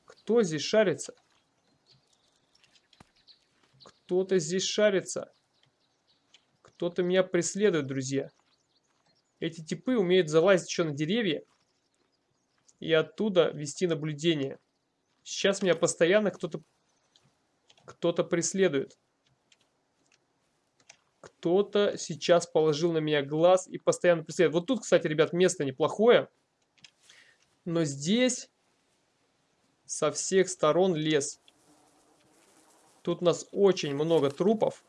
A: Кто здесь шарится? Кто-то здесь шарится. Кто-то меня преследует, друзья. Эти типы умеют залазить еще на деревья и оттуда вести наблюдение. Сейчас меня постоянно кто-то кто-то преследует. Кто-то сейчас положил на меня глаз и постоянно преследует. Вот тут, кстати, ребят, место неплохое. Но здесь со всех сторон лес. Тут у нас очень много трупов.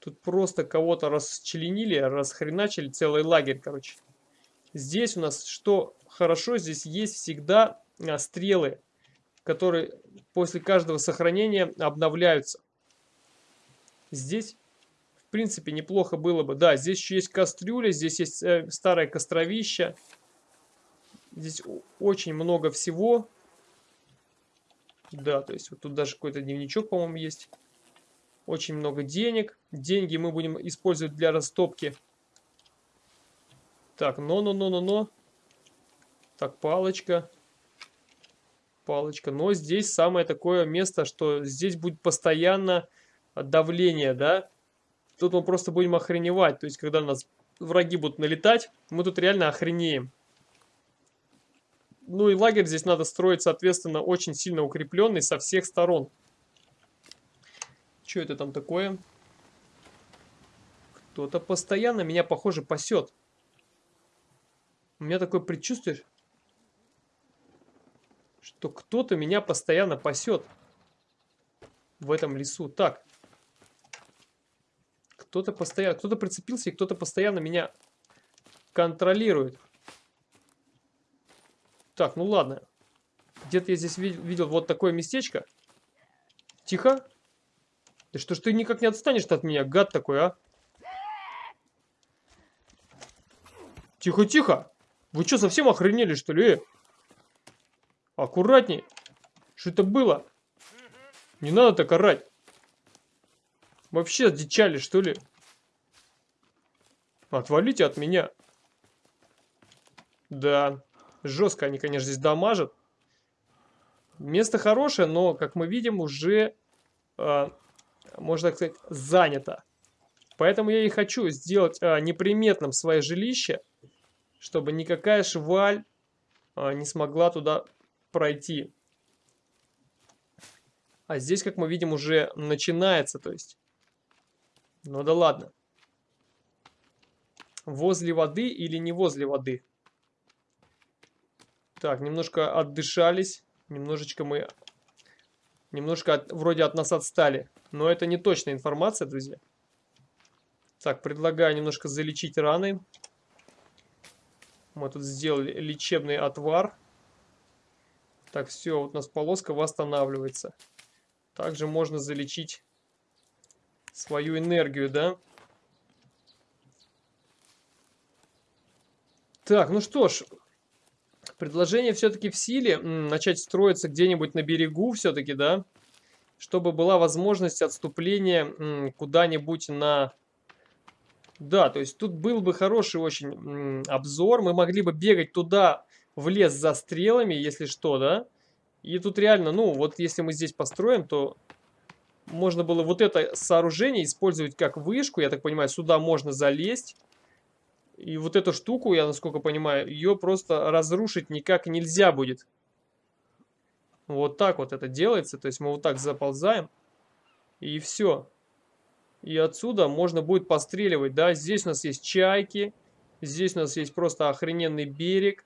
A: Тут просто кого-то расчленили, расхреначили целый лагерь, короче. Здесь у нас что хорошо, здесь есть всегда а, стрелы, которые после каждого сохранения обновляются. Здесь, в принципе, неплохо было бы. Да, здесь еще есть кастрюля, здесь есть э, старое костровище. Здесь очень много всего. Да, то есть вот тут даже какой-то дневничок, по-моему, есть. Очень много денег. Деньги мы будем использовать для растопки. Так, но-но-но-но-но. Так, палочка палочка. Но здесь самое такое место, что здесь будет постоянно давление, да. Тут мы просто будем охреневать. То есть, когда нас враги будут налетать, мы тут реально охренеем. Ну и лагерь здесь надо строить, соответственно, очень сильно укрепленный со всех сторон. Что это там такое? Кто-то постоянно меня, похоже, пасет. У меня такое предчувствие, что кто-то меня постоянно пасет в этом лесу. Так. Кто-то постоянно, кто-то прицепился и кто-то постоянно меня контролирует. Так, ну ладно. Где-то я здесь видел, видел вот такое местечко. Тихо. Да что ж ты никак не отстанешь от меня, гад такой, а? Тихо, тихо. Вы что, совсем охренели, что ли? Аккуратней. Что это было? Не надо так орать. Вообще дичали, что ли? Отвалите от меня. Да, жестко они, конечно, здесь дамажат. Место хорошее, но, как мы видим, уже, э, можно так сказать, занято. Поэтому я и хочу сделать э, неприметным свое жилище, чтобы никакая шваль э, не смогла туда пройти. А здесь, как мы видим, уже начинается, то есть. Ну да ладно. Возле воды или не возле воды? Так, немножко отдышались. Немножечко мы... Немножко от, вроде от нас отстали. Но это не точная информация, друзья. Так, предлагаю немножко залечить раны. Мы тут сделали лечебный отвар. Так, все, вот у нас полоска восстанавливается. Также можно залечить свою энергию, да? Так, ну что ж, предложение все-таки в силе. Начать строиться где-нибудь на берегу все-таки, да? Чтобы была возможность отступления куда-нибудь на... Да, то есть тут был бы хороший очень обзор. Мы могли бы бегать туда, в лес за стрелами, если что, да? И тут реально, ну, вот если мы здесь построим, то можно было вот это сооружение использовать как вышку. Я так понимаю, сюда можно залезть. И вот эту штуку, я насколько понимаю, ее просто разрушить никак нельзя будет. Вот так вот это делается. То есть мы вот так заползаем. И все. И отсюда можно будет постреливать. Да, здесь у нас есть чайки. Здесь у нас есть просто охрененный берег.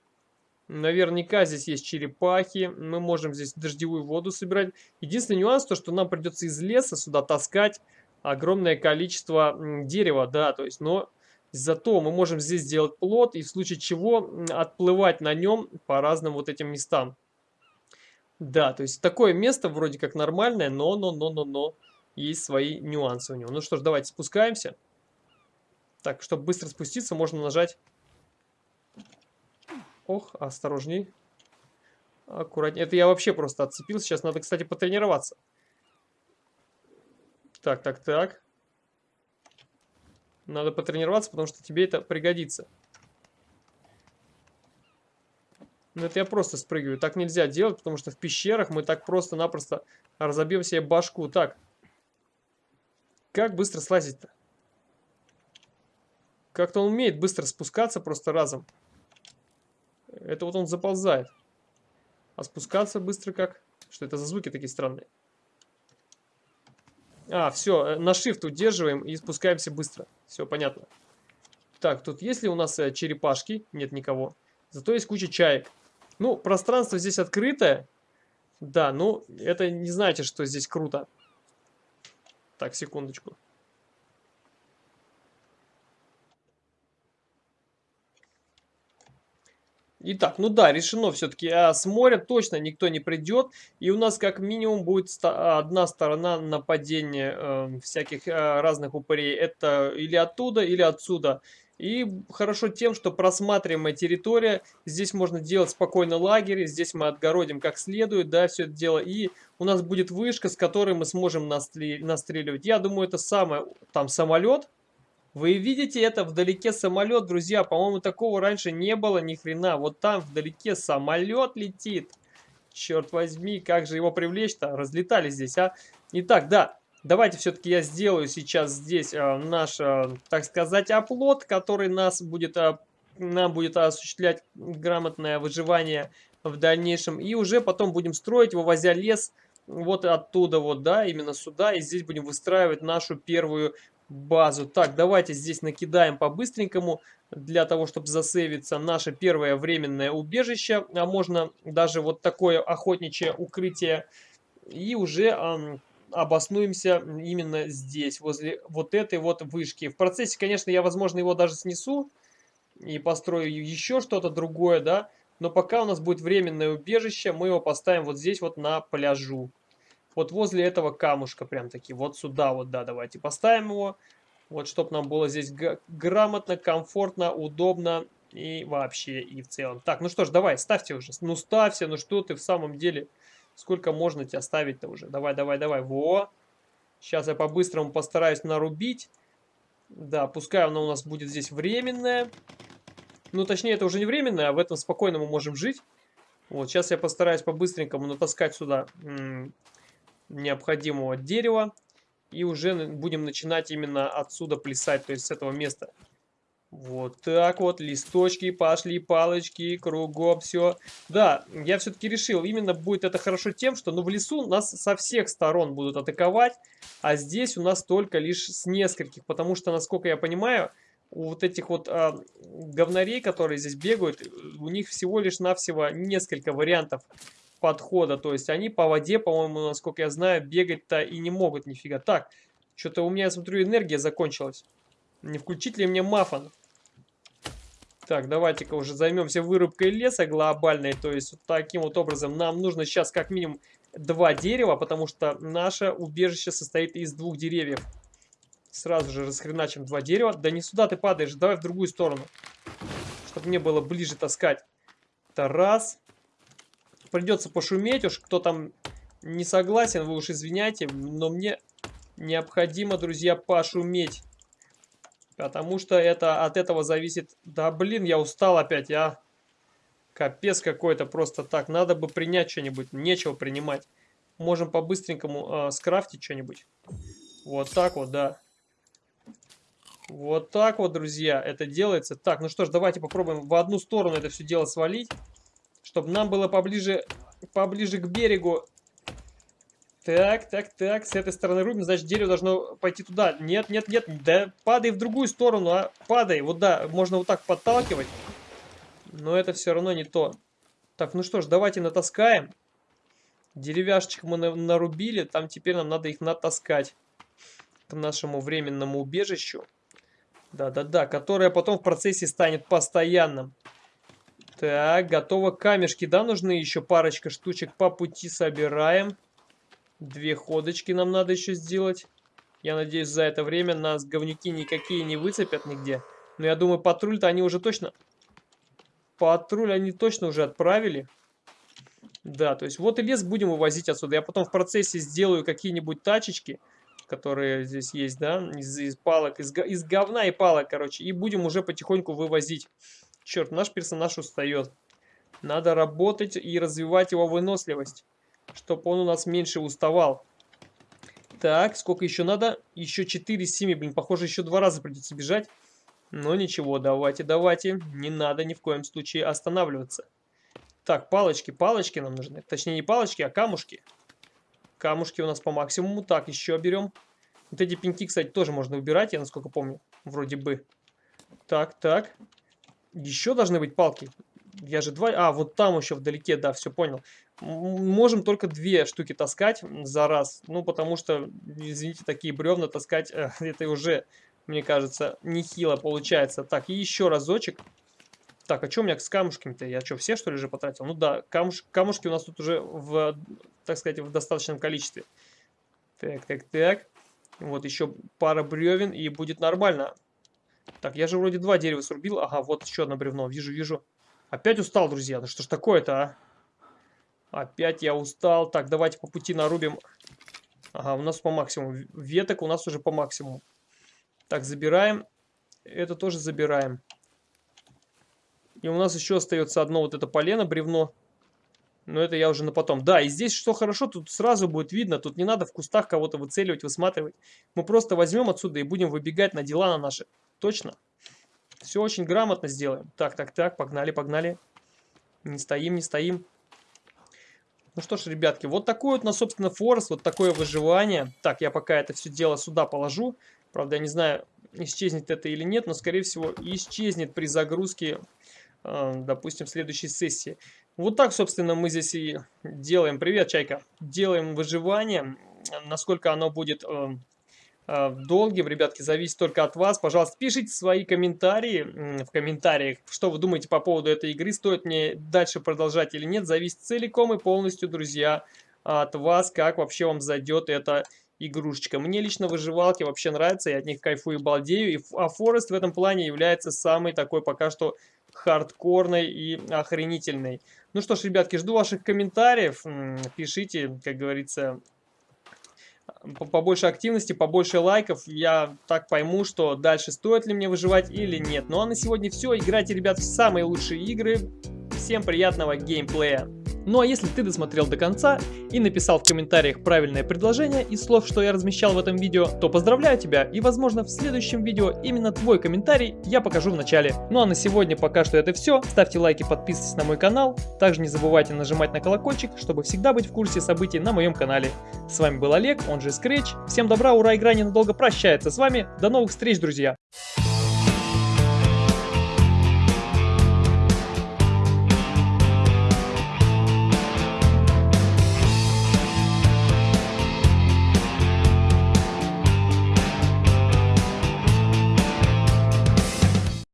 A: Наверняка здесь есть черепахи. Мы можем здесь дождевую воду собирать. Единственный нюанс, то что нам придется из леса сюда таскать огромное количество дерева. Да, то есть, но зато мы можем здесь сделать плод и в случае чего отплывать на нем по разным вот этим местам. Да, то есть такое место вроде как нормальное, но, но, но, но, но есть свои нюансы у него. Ну что ж, давайте спускаемся. Так, чтобы быстро спуститься, можно нажать Ох, осторожней. Аккуратнее. Это я вообще просто отцепил. Сейчас надо, кстати, потренироваться. Так, так, так. Надо потренироваться, потому что тебе это пригодится. Ну, это я просто спрыгиваю. Так нельзя делать, потому что в пещерах мы так просто-напросто разобьем себе башку. Так. Как быстро слазить-то? Как-то он умеет быстро спускаться просто разом. Это вот он заползает. А спускаться быстро как? Что это за звуки такие странные? А, все, э, на shift удерживаем и спускаемся быстро. Все, понятно. Так, тут есть ли у нас э, черепашки? Нет никого. Зато есть куча чаек. Ну, пространство здесь открытое. Да, ну, это не значит, что здесь круто. Так, секундочку. Итак, ну да, решено все-таки. А с моря точно никто не придет. И у нас как минимум будет одна сторона нападения э, всяких э, разных упырей. Это или оттуда, или отсюда. И хорошо тем, что просматриваемая территория, здесь можно делать спокойно лагерь, здесь мы отгородим как следует, да, все это дело. И у нас будет вышка, с которой мы сможем настреливать. Я думаю, это самое, там самолет, вы видите это вдалеке самолет, друзья. По-моему, такого раньше не было ни хрена. Вот там вдалеке самолет летит. Черт возьми, как же его привлечь-то? Разлетали здесь, а? Итак, да, давайте все-таки я сделаю сейчас здесь э, наш, э, так сказать, оплот, который нас будет, э, нам будет осуществлять грамотное выживание в дальнейшем. И уже потом будем строить, вывозя лес вот оттуда вот, да, именно сюда. И здесь будем выстраивать нашу первую базу. Так, давайте здесь накидаем по-быстренькому, для того, чтобы засейвиться наше первое временное убежище, а можно даже вот такое охотничье укрытие, и уже эм, обоснуемся именно здесь, возле вот этой вот вышки. В процессе, конечно, я, возможно, его даже снесу и построю еще что-то другое, да, но пока у нас будет временное убежище, мы его поставим вот здесь вот на пляжу. Вот возле этого камушка прям таки. Вот сюда вот, да, давайте поставим его. Вот, чтобы нам было здесь грамотно, комфортно, удобно и вообще, и в целом. Так, ну что ж, давай, ставьте уже. Ну ставься, ну что ты в самом деле... Сколько можно тебя ставить-то уже? Давай, давай, давай. Во! Сейчас я по-быстрому постараюсь нарубить. Да, пускай оно у нас будет здесь временное. Ну, точнее, это уже не временное, а в этом спокойно мы можем жить. Вот, сейчас я постараюсь по-быстренькому натаскать сюда необходимого дерева. И уже будем начинать именно отсюда плясать, то есть с этого места. Вот так вот, листочки пошли, палочки, кругом все. Да, я все-таки решил, именно будет это хорошо тем, что ну, в лесу нас со всех сторон будут атаковать, а здесь у нас только лишь с нескольких, потому что, насколько я понимаю, у вот этих вот а, говнарей, которые здесь бегают, у них всего лишь навсего несколько вариантов подхода. То есть они по воде, по-моему, насколько я знаю, бегать-то и не могут нифига. Так, что-то у меня, я смотрю, энергия закончилась. Не включить ли мне мафон? Так, давайте-ка уже займемся вырубкой леса глобальной. То есть вот таким вот образом нам нужно сейчас как минимум два дерева, потому что наше убежище состоит из двух деревьев. Сразу же расхреначим два дерева. Да не сюда ты падаешь, давай в другую сторону. Чтобы мне было ближе таскать. Это раз придется пошуметь уж, кто там не согласен, вы уж извиняйте, но мне необходимо, друзья, пошуметь. Потому что это от этого зависит... Да блин, я устал опять, а. Капец какой-то просто так. Надо бы принять что-нибудь. Нечего принимать. Можем по-быстренькому э, скрафтить что-нибудь. Вот так вот, да. Вот так вот, друзья, это делается. Так, ну что ж, давайте попробуем в одну сторону это все дело свалить. Чтобы нам было поближе, поближе к берегу. Так, так, так. С этой стороны рубим, значит дерево должно пойти туда. Нет, нет, нет. Да падай в другую сторону, а. Падай. Вот да, можно вот так подталкивать. Но это все равно не то. Так, ну что ж, давайте натаскаем. Деревяшечек мы нарубили. Там теперь нам надо их натаскать. К нашему временному убежищу. Да-да-да, которое потом в процессе станет постоянным. Так, готово. Камешки, да, нужны еще парочка штучек по пути собираем. Две ходочки нам надо еще сделать. Я надеюсь, за это время нас говнюки никакие не выцепят нигде. Но я думаю, патруль-то они уже точно... Патруль они точно уже отправили. Да, то есть вот и лес будем вывозить отсюда. Я потом в процессе сделаю какие-нибудь тачечки, которые здесь есть, да, из, из палок, из, из говна и палок, короче. И будем уже потихоньку вывозить. Черт, наш персонаж устает. Надо работать и развивать его выносливость, чтобы он у нас меньше уставал. Так, сколько еще надо? Еще 4 из 7, блин, похоже, еще два раза придется бежать. Но ничего, давайте, давайте. Не надо ни в коем случае останавливаться. Так, палочки, палочки нам нужны. Точнее, не палочки, а камушки. Камушки у нас по максимуму. Так, еще берем. Вот эти пеньки, кстати, тоже можно убирать, я насколько помню. Вроде бы. Так, так. Еще должны быть палки. Я же два... А, вот там еще вдалеке, да, все понял. Можем только две штуки таскать за раз. Ну, потому что, извините, такие бревна таскать, э, это уже, мне кажется, нехило получается. Так, и еще разочек. Так, а что у меня с камушками-то? Я что, все что ли же потратил? Ну да, камуш... камушки у нас тут уже в, так сказать, в достаточном количестве. Так, так, так. Вот еще пара бревен и будет нормально. Так, я же вроде два дерева срубил. Ага, вот еще одно бревно. Вижу, вижу. Опять устал, друзья. Ну что ж такое-то, а? Опять я устал. Так, давайте по пути нарубим. Ага, у нас по максимуму. Веток у нас уже по максимуму. Так, забираем. Это тоже забираем. И у нас еще остается одно вот это полено, бревно. Но это я уже на потом. Да, и здесь что хорошо, тут сразу будет видно. Тут не надо в кустах кого-то выцеливать, высматривать. Мы просто возьмем отсюда и будем выбегать на дела на наши. Точно. Все очень грамотно сделаем. Так, так, так, погнали, погнали. Не стоим, не стоим. Ну что ж, ребятки, вот такой вот, на, собственно, форс, вот такое выживание. Так, я пока это все дело сюда положу. Правда, я не знаю, исчезнет это или нет, но, скорее всего, исчезнет при загрузке, э, допустим, следующей сессии. Вот так, собственно, мы здесь и делаем. Привет, Чайка. Делаем выживание. Насколько оно будет э, долгим, ребятки, зависит только от вас. Пожалуйста, пишите свои комментарии в комментариях, что вы думаете по поводу этой игры. Стоит мне дальше продолжать или нет. Зависит целиком и полностью, друзья, от вас, как вообще вам зайдет эта игрушечка. Мне лично выживалки вообще нравятся, я от них кайфую и балдею. И, а Форест в этом плане является самый такой пока что хардкорной и охренительной. Ну что ж, ребятки, жду ваших комментариев. Пишите, как говорится, побольше активности, побольше лайков. Я так пойму, что дальше стоит ли мне выживать или нет. Ну а на сегодня все. Играйте, ребят, в самые лучшие игры. Всем приятного геймплея. Ну а если ты досмотрел до конца и написал в комментариях правильное предложение из слов, что я размещал в этом видео, то поздравляю тебя и возможно в следующем видео именно твой комментарий я покажу в начале. Ну а на сегодня пока что это все. Ставьте лайки, подписывайтесь на мой канал. Также не забывайте нажимать на колокольчик, чтобы всегда быть в курсе событий на моем канале. С вами был Олег, он же Scratch. Всем добра, ура, игра ненадолго прощается с вами. До новых встреч, друзья!